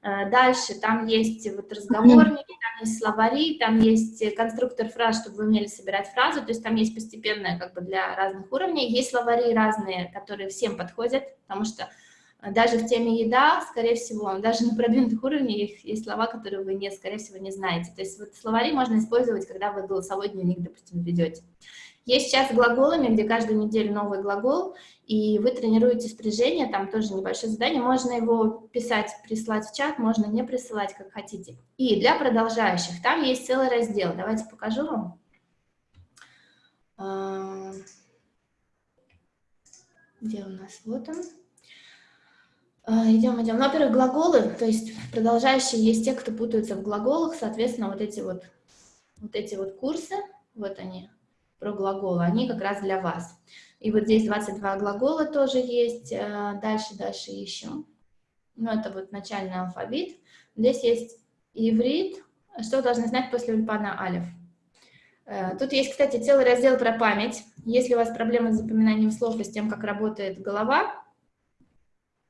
Э, дальше там есть вот разговорники, там есть словари, там есть конструктор фраз, чтобы вы умели собирать фразы, то есть там есть постепенное как бы для разных уровней. Есть словари разные, которые всем подходят, потому что э, даже в теме еда, скорее всего, даже на продвинутых уровнях есть слова, которые вы, не, скорее всего, не знаете. То есть вот словари можно использовать, когда вы голосовой дневник, допустим, ведете. Есть сейчас глаголами, где каждую неделю новый глагол, и вы тренируете спряжение, там тоже небольшое задание, можно его писать, прислать в чат, можно не присылать, как хотите. И для продолжающих, там есть целый раздел, давайте покажу вам. А, где у нас? Вот он. А, идем, идем. Ну, во-первых, глаголы, то есть продолжающие есть те, кто путаются в глаголах, соответственно, вот эти вот, вот эти вот курсы, вот они, про глаголы, они как раз для вас. И вот здесь 22 глагола тоже есть, э, дальше, дальше еще. Ну, это вот начальный алфавит. Здесь есть иврит, что должны знать после ульпана алиф. Э, тут есть, кстати, целый раздел про память. Если у вас проблемы с запоминанием слов и с тем, как работает голова,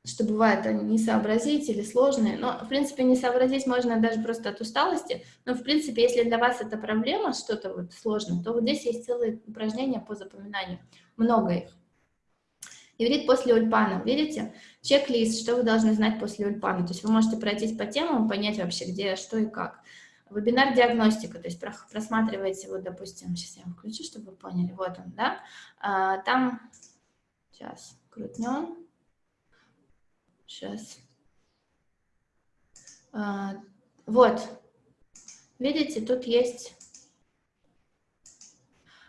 что бывает не сообразить или сложные, но, в принципе, не сообразить можно даже просто от усталости, но, в принципе, если для вас это проблема, что-то вот сложное, то вот здесь есть целые упражнения по запоминанию, много их. Иврит после ульпана, видите? Чек-лист, что вы должны знать после ульпана, то есть вы можете пройтись по темам, понять вообще, где, что и как. Вебинар диагностика, то есть просматриваете, вот, допустим, сейчас я включу, чтобы вы поняли, вот он, да, а, там, сейчас, крутнем, Сейчас. А, вот. Видите, тут есть,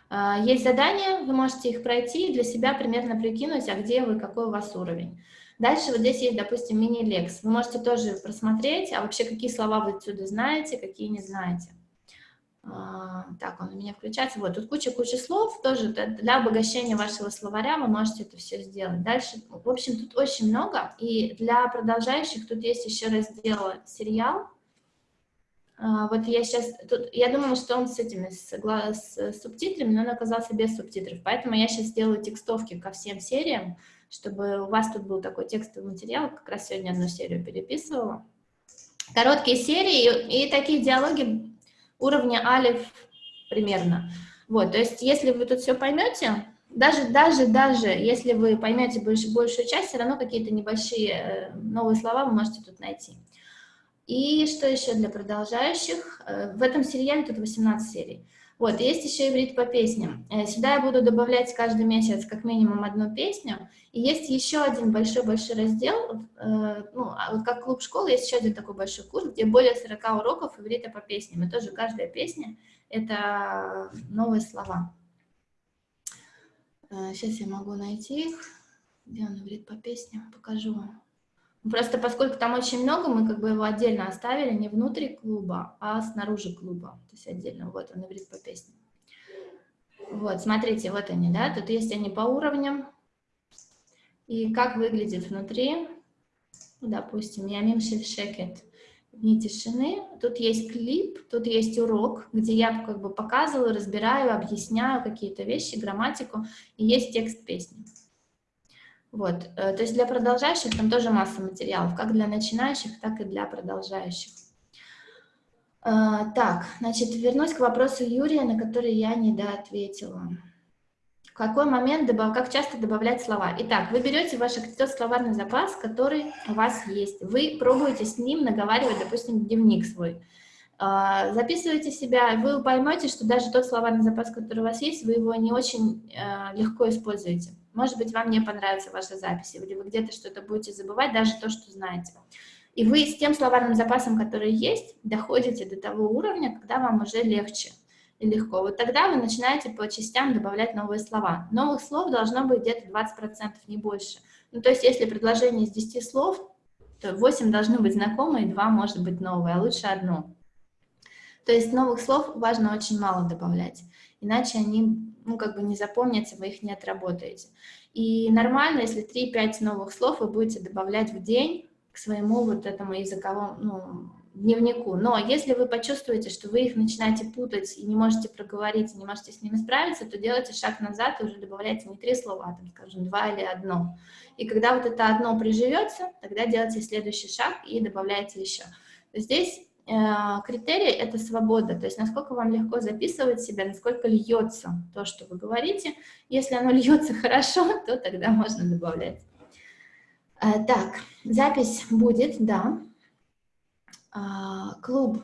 а, есть задания, вы можете их пройти и для себя примерно прикинуть, а где вы, какой у вас уровень. Дальше вот здесь есть, допустим, мини-лекс. Вы можете тоже просмотреть, а вообще какие слова вы отсюда знаете, какие не знаете. А, так, он у меня включается. Вот, тут куча-куча слов, тоже для обогащения вашего словаря вы можете это все сделать. Дальше, в общем, тут очень много, и для продолжающих тут есть еще раздел «Сериал». А, вот я сейчас, тут, я думала, что он с этими, с, с субтитрами, но он оказался без субтитров, поэтому я сейчас сделаю текстовки ко всем сериям, чтобы у вас тут был такой текстовый материал, как раз сегодня одну серию переписывала. Короткие серии и, и такие диалоги уровня алиф примерно. Вот, то есть если вы тут все поймете, даже, даже, даже если вы поймете больш, большую часть, все равно какие-то небольшие э, новые слова вы можете тут найти. И что еще для продолжающих? Э, в этом сериале тут 18 серий. Вот, есть еще иврит по песням. Э, сюда я буду добавлять каждый месяц как минимум одну песню. И есть еще один большой-большой раздел, э, ну, а вот как клуб школы, есть еще один такой большой курс, где более 40 уроков иврита по песням. И тоже каждая песня — это новые слова. Э, сейчас я могу найти их. Где он иврит по песням? Покажу вам. Просто поскольку там очень много, мы как бы его отдельно оставили, не внутри клуба, а снаружи клуба. То есть отдельно, вот он иврит по песне. Вот, смотрите, вот они, да, тут есть они по уровням. И как выглядит внутри, ну, допустим, я мимшель шекет, дни тишины. Тут есть клип, тут есть урок, где я как бы показываю, разбираю, объясняю какие-то вещи, грамматику, и есть текст песни. Вот, э, то есть для продолжающих там тоже масса материалов, как для начинающих, так и для продолжающих. Э, так, значит, вернусь к вопросу Юрия, на который я не доответила. В какой момент, добав... как часто добавлять слова? Итак, вы берете ваш тот словарный запас, который у вас есть. Вы пробуете с ним наговаривать, допустим, дневник свой. Э, записывайте себя, вы поймете, что даже тот словарный запас, который у вас есть, вы его не очень легко используете. Может быть, вам не понравится ваша запись, или вы где-то что-то будете забывать, даже то, что знаете. И вы с тем словарным запасом, который есть, доходите до того уровня, когда вам уже легче и легко. Вот тогда вы начинаете по частям добавлять новые слова. Новых слов должно быть где-то 20%, не больше. Ну, то есть, если предложение из 10 слов, То 8 должны быть знакомые, 2 может быть новые, а лучше одно. То есть новых слов важно очень мало добавлять, иначе они, ну, как бы не запомнятся, вы их не отработаете. И нормально, если 3-5 новых слов вы будете добавлять в день к своему вот этому языковому, ну, дневнику. Но если вы почувствуете, что вы их начинаете путать и не можете проговорить, и не можете с ними справиться, то делайте шаг назад и уже добавляйте не три слова, а, там, скажем, два или одно. И когда вот это одно приживется, тогда делайте следующий шаг и добавляйте еще. Здесь критерий — это свобода, то есть насколько вам легко записывать себя, насколько льется то, что вы говорите. Если оно льется хорошо, то тогда можно добавлять. Э, так, запись будет, да. А, клуб.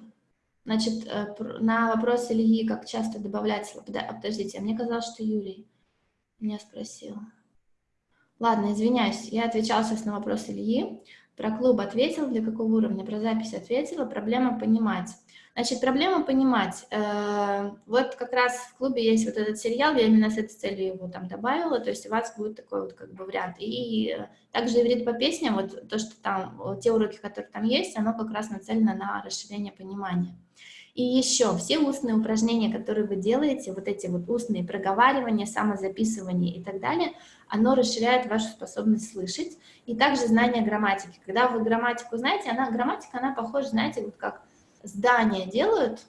Значит, э, на вопрос Ильи, как часто добавлять... Подождите, а мне казалось, что Юрий меня спросил. Ладно, извиняюсь, я отвечала сейчас на вопрос Ильи. Про клуб ответил, для какого уровня, про запись ответила, проблема понимать. Значит, проблема понимать. Э, вот как раз в клубе есть вот этот сериал, я именно с этой целью его там добавила, то есть у вас будет такой вот как бы вариант. И также иврит по песням, вот то, что там, вот те уроки, которые там есть, оно как раз нацелено на расширение понимания. И еще все устные упражнения, которые вы делаете, вот эти вот устные проговаривания, самозаписывание и так далее, оно расширяет вашу способность слышать. И также знание грамматики. Когда вы грамматику знаете, она, грамматика, она похожа, знаете, вот как здания делают,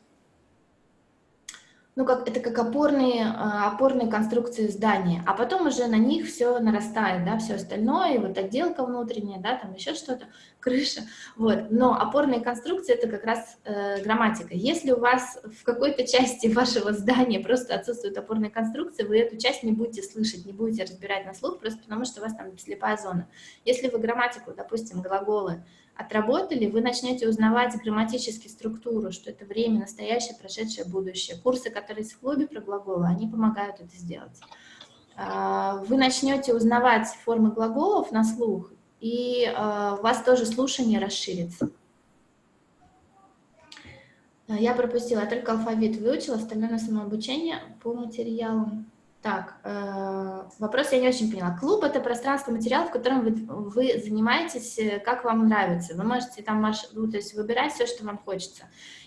ну, как, это как опорные, а, опорные конструкции здания, а потом уже на них все нарастает, да, все остальное, вот отделка внутренняя, да, там еще что-то, крыша, вот, но опорные конструкции это как раз э, грамматика. Если у вас в какой-то части вашего здания просто отсутствуют опорные конструкции, вы эту часть не будете слышать, не будете разбирать на слух, просто потому что у вас там слепая зона. Если вы грамматику, допустим, глаголы, отработали, вы начнете узнавать грамматически структуру, что это время, настоящее, прошедшее, будущее. Курсы, которые есть в клубе про глаголы, они помогают это сделать. А, вы начнете узнавать формы глаголов на слух, и а, у вас тоже слушание расширится. Я пропустила, я только алфавит выучила, остальное на самообучение по материалам. Так, э, вопрос я не очень поняла. Клуб — это пространство материалов, в котором вы, вы занимаетесь, э, как вам нравится. Вы можете там ну, то есть выбирать все, что вам хочется.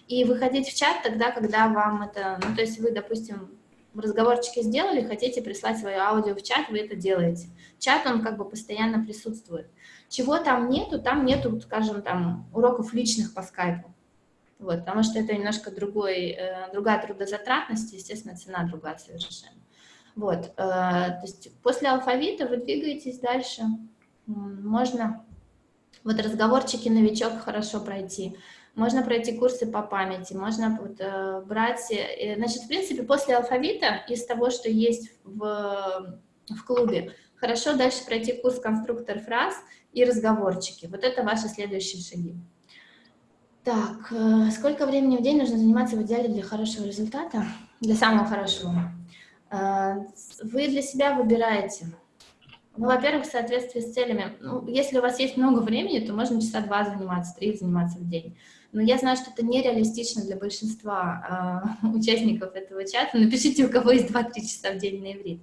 И выходить в чат тогда, когда вам это... Ну, то есть вы, допустим, разговорчики сделали, хотите прислать свое аудио в чат, вы это делаете. Чат, он как бы постоянно присутствует. Чего там нету, там нету, скажем, там уроков личных по скайпу. Вот, потому что это немножко другой, э, другая трудозатратность, естественно, цена другая совершенно. Вот, э, то есть после алфавита вы двигаетесь дальше. Можно вот разговорчики новичок хорошо пройти. Можно пройти курсы по памяти, можно вот, э, брать... Э, значит, в принципе, после алфавита, из того, что есть в, в клубе, хорошо дальше пройти курс конструктор фраз и разговорчики. Вот это ваши следующие шаги. Так, сколько времени в день нужно заниматься в идеале для хорошего результата? Для самого хорошего. А, вы для себя выбираете. Ну, во-первых, в соответствии с целями. Ну, если у вас есть много времени, то можно часа два заниматься, три заниматься в день. Но я знаю, что это нереалистично для большинства э, участников этого чата. Напишите, у кого есть 2-3 часа в день на иврит.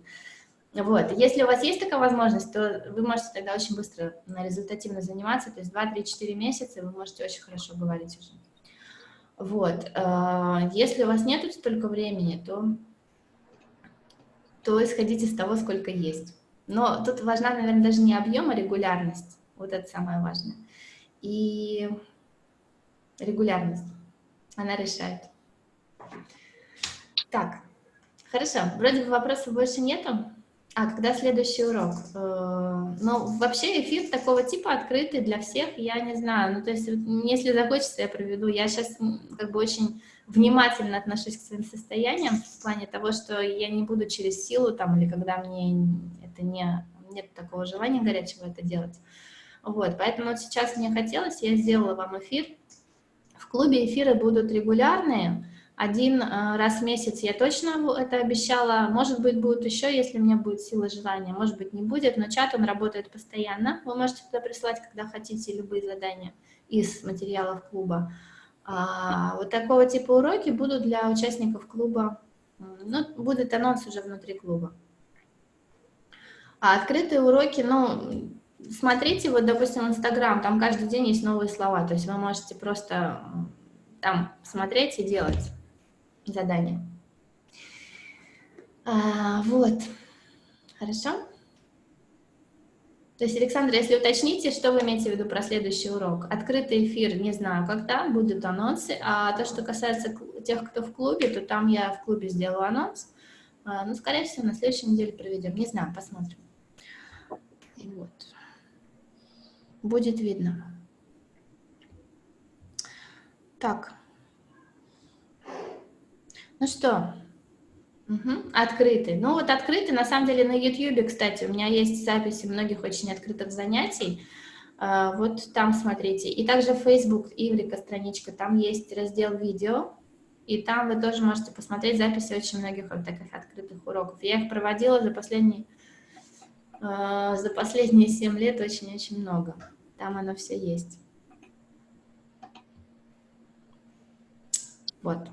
Вот. Если у вас есть такая возможность, то вы можете тогда очень быстро результативно заниматься, то есть 2-3-4 месяца вы можете очень хорошо говорить уже. Вот. Э, если у вас нет столько времени, то то исходить из того, сколько есть. Но тут важна, наверное, даже не объем, а регулярность. Вот это самое важное. И регулярность, она решает. Так, хорошо, вроде бы вопросов больше нету. А когда следующий урок? Э, ну, вообще эфир такого типа открытый для всех, я не знаю. Ну, то есть, если захочется, я проведу. Я сейчас как бы очень внимательно отношусь к своим состояниям в плане того, что я не буду через силу там или когда мне это не нет такого желания горячего это делать. Вот, поэтому вот сейчас мне хотелось, я сделала вам эфир. В клубе эфиры будут регулярные, один э, раз в месяц я точно это обещала, может быть, будет еще, если у меня будет сила желания, может быть, не будет, но чат, он работает постоянно, вы можете туда присылать, когда хотите, любые задания из материалов клуба. А, вот такого типа уроки будут для участников клуба, ну, будет анонс уже внутри клуба. А открытые уроки, ну, смотрите, вот, допустим, Инстаграм, там каждый день есть новые слова, то есть вы можете просто там смотреть и делать задание. А, вот, хорошо? То есть, Александр, если уточните, что вы имеете в виду про следующий урок? Открытый эфир, не знаю, когда, будут анонсы, а то, что касается тех, кто в клубе, то там я в клубе сделаю анонс, А, ну, скорее всего, на следующей неделе проведем, не знаю, посмотрим. Вот. Будет видно. Так. Ну что, Мгм. Открытый. Ну вот открытый, на самом деле на YouTube, кстати, у меня есть записи многих очень открытых занятий. А, Вот там смотрите. И также Facebook, Иврика страничка, там есть раздел видео. И там вы тоже можете посмотреть записи очень многих вот таких открытых уроков. Я их проводила за последние, а, за последние 7 лет очень-очень много. Там оно все есть. Вот.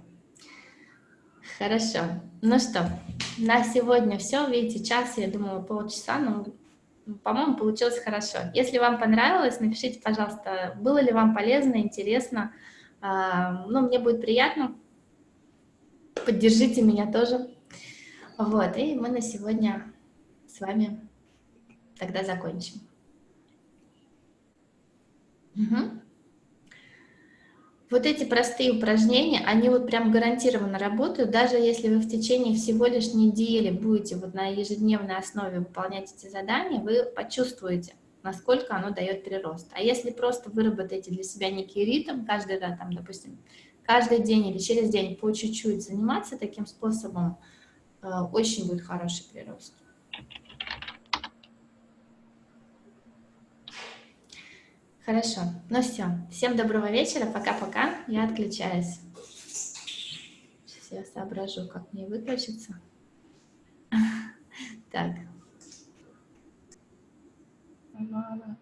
Хорошо. Ну что, на сегодня все. Видите, час, я думала, полчаса, но, по-моему, получилось хорошо. Если вам понравилось, напишите, пожалуйста, было ли вам полезно, интересно. А, Ну, мне будет приятно. Поддержите меня тоже. Вот, и мы на сегодня с вами тогда закончим. Мгм. Вот эти простые упражнения, они вот прям гарантированно работают, даже если вы в течение всего лишь недели будете вот на ежедневной основе выполнять эти задания, вы почувствуете, насколько оно дает прирост. А если просто выработаете для себя некий ритм, каждый раз, там, допустим, каждый день или через день по чуть-чуть заниматься таким способом, э, очень будет хороший прирост. Хорошо, ну все. Всем доброго вечера, пока-пока. Я отключаюсь. Сейчас я соображу, как мне выключиться. Так. Мама.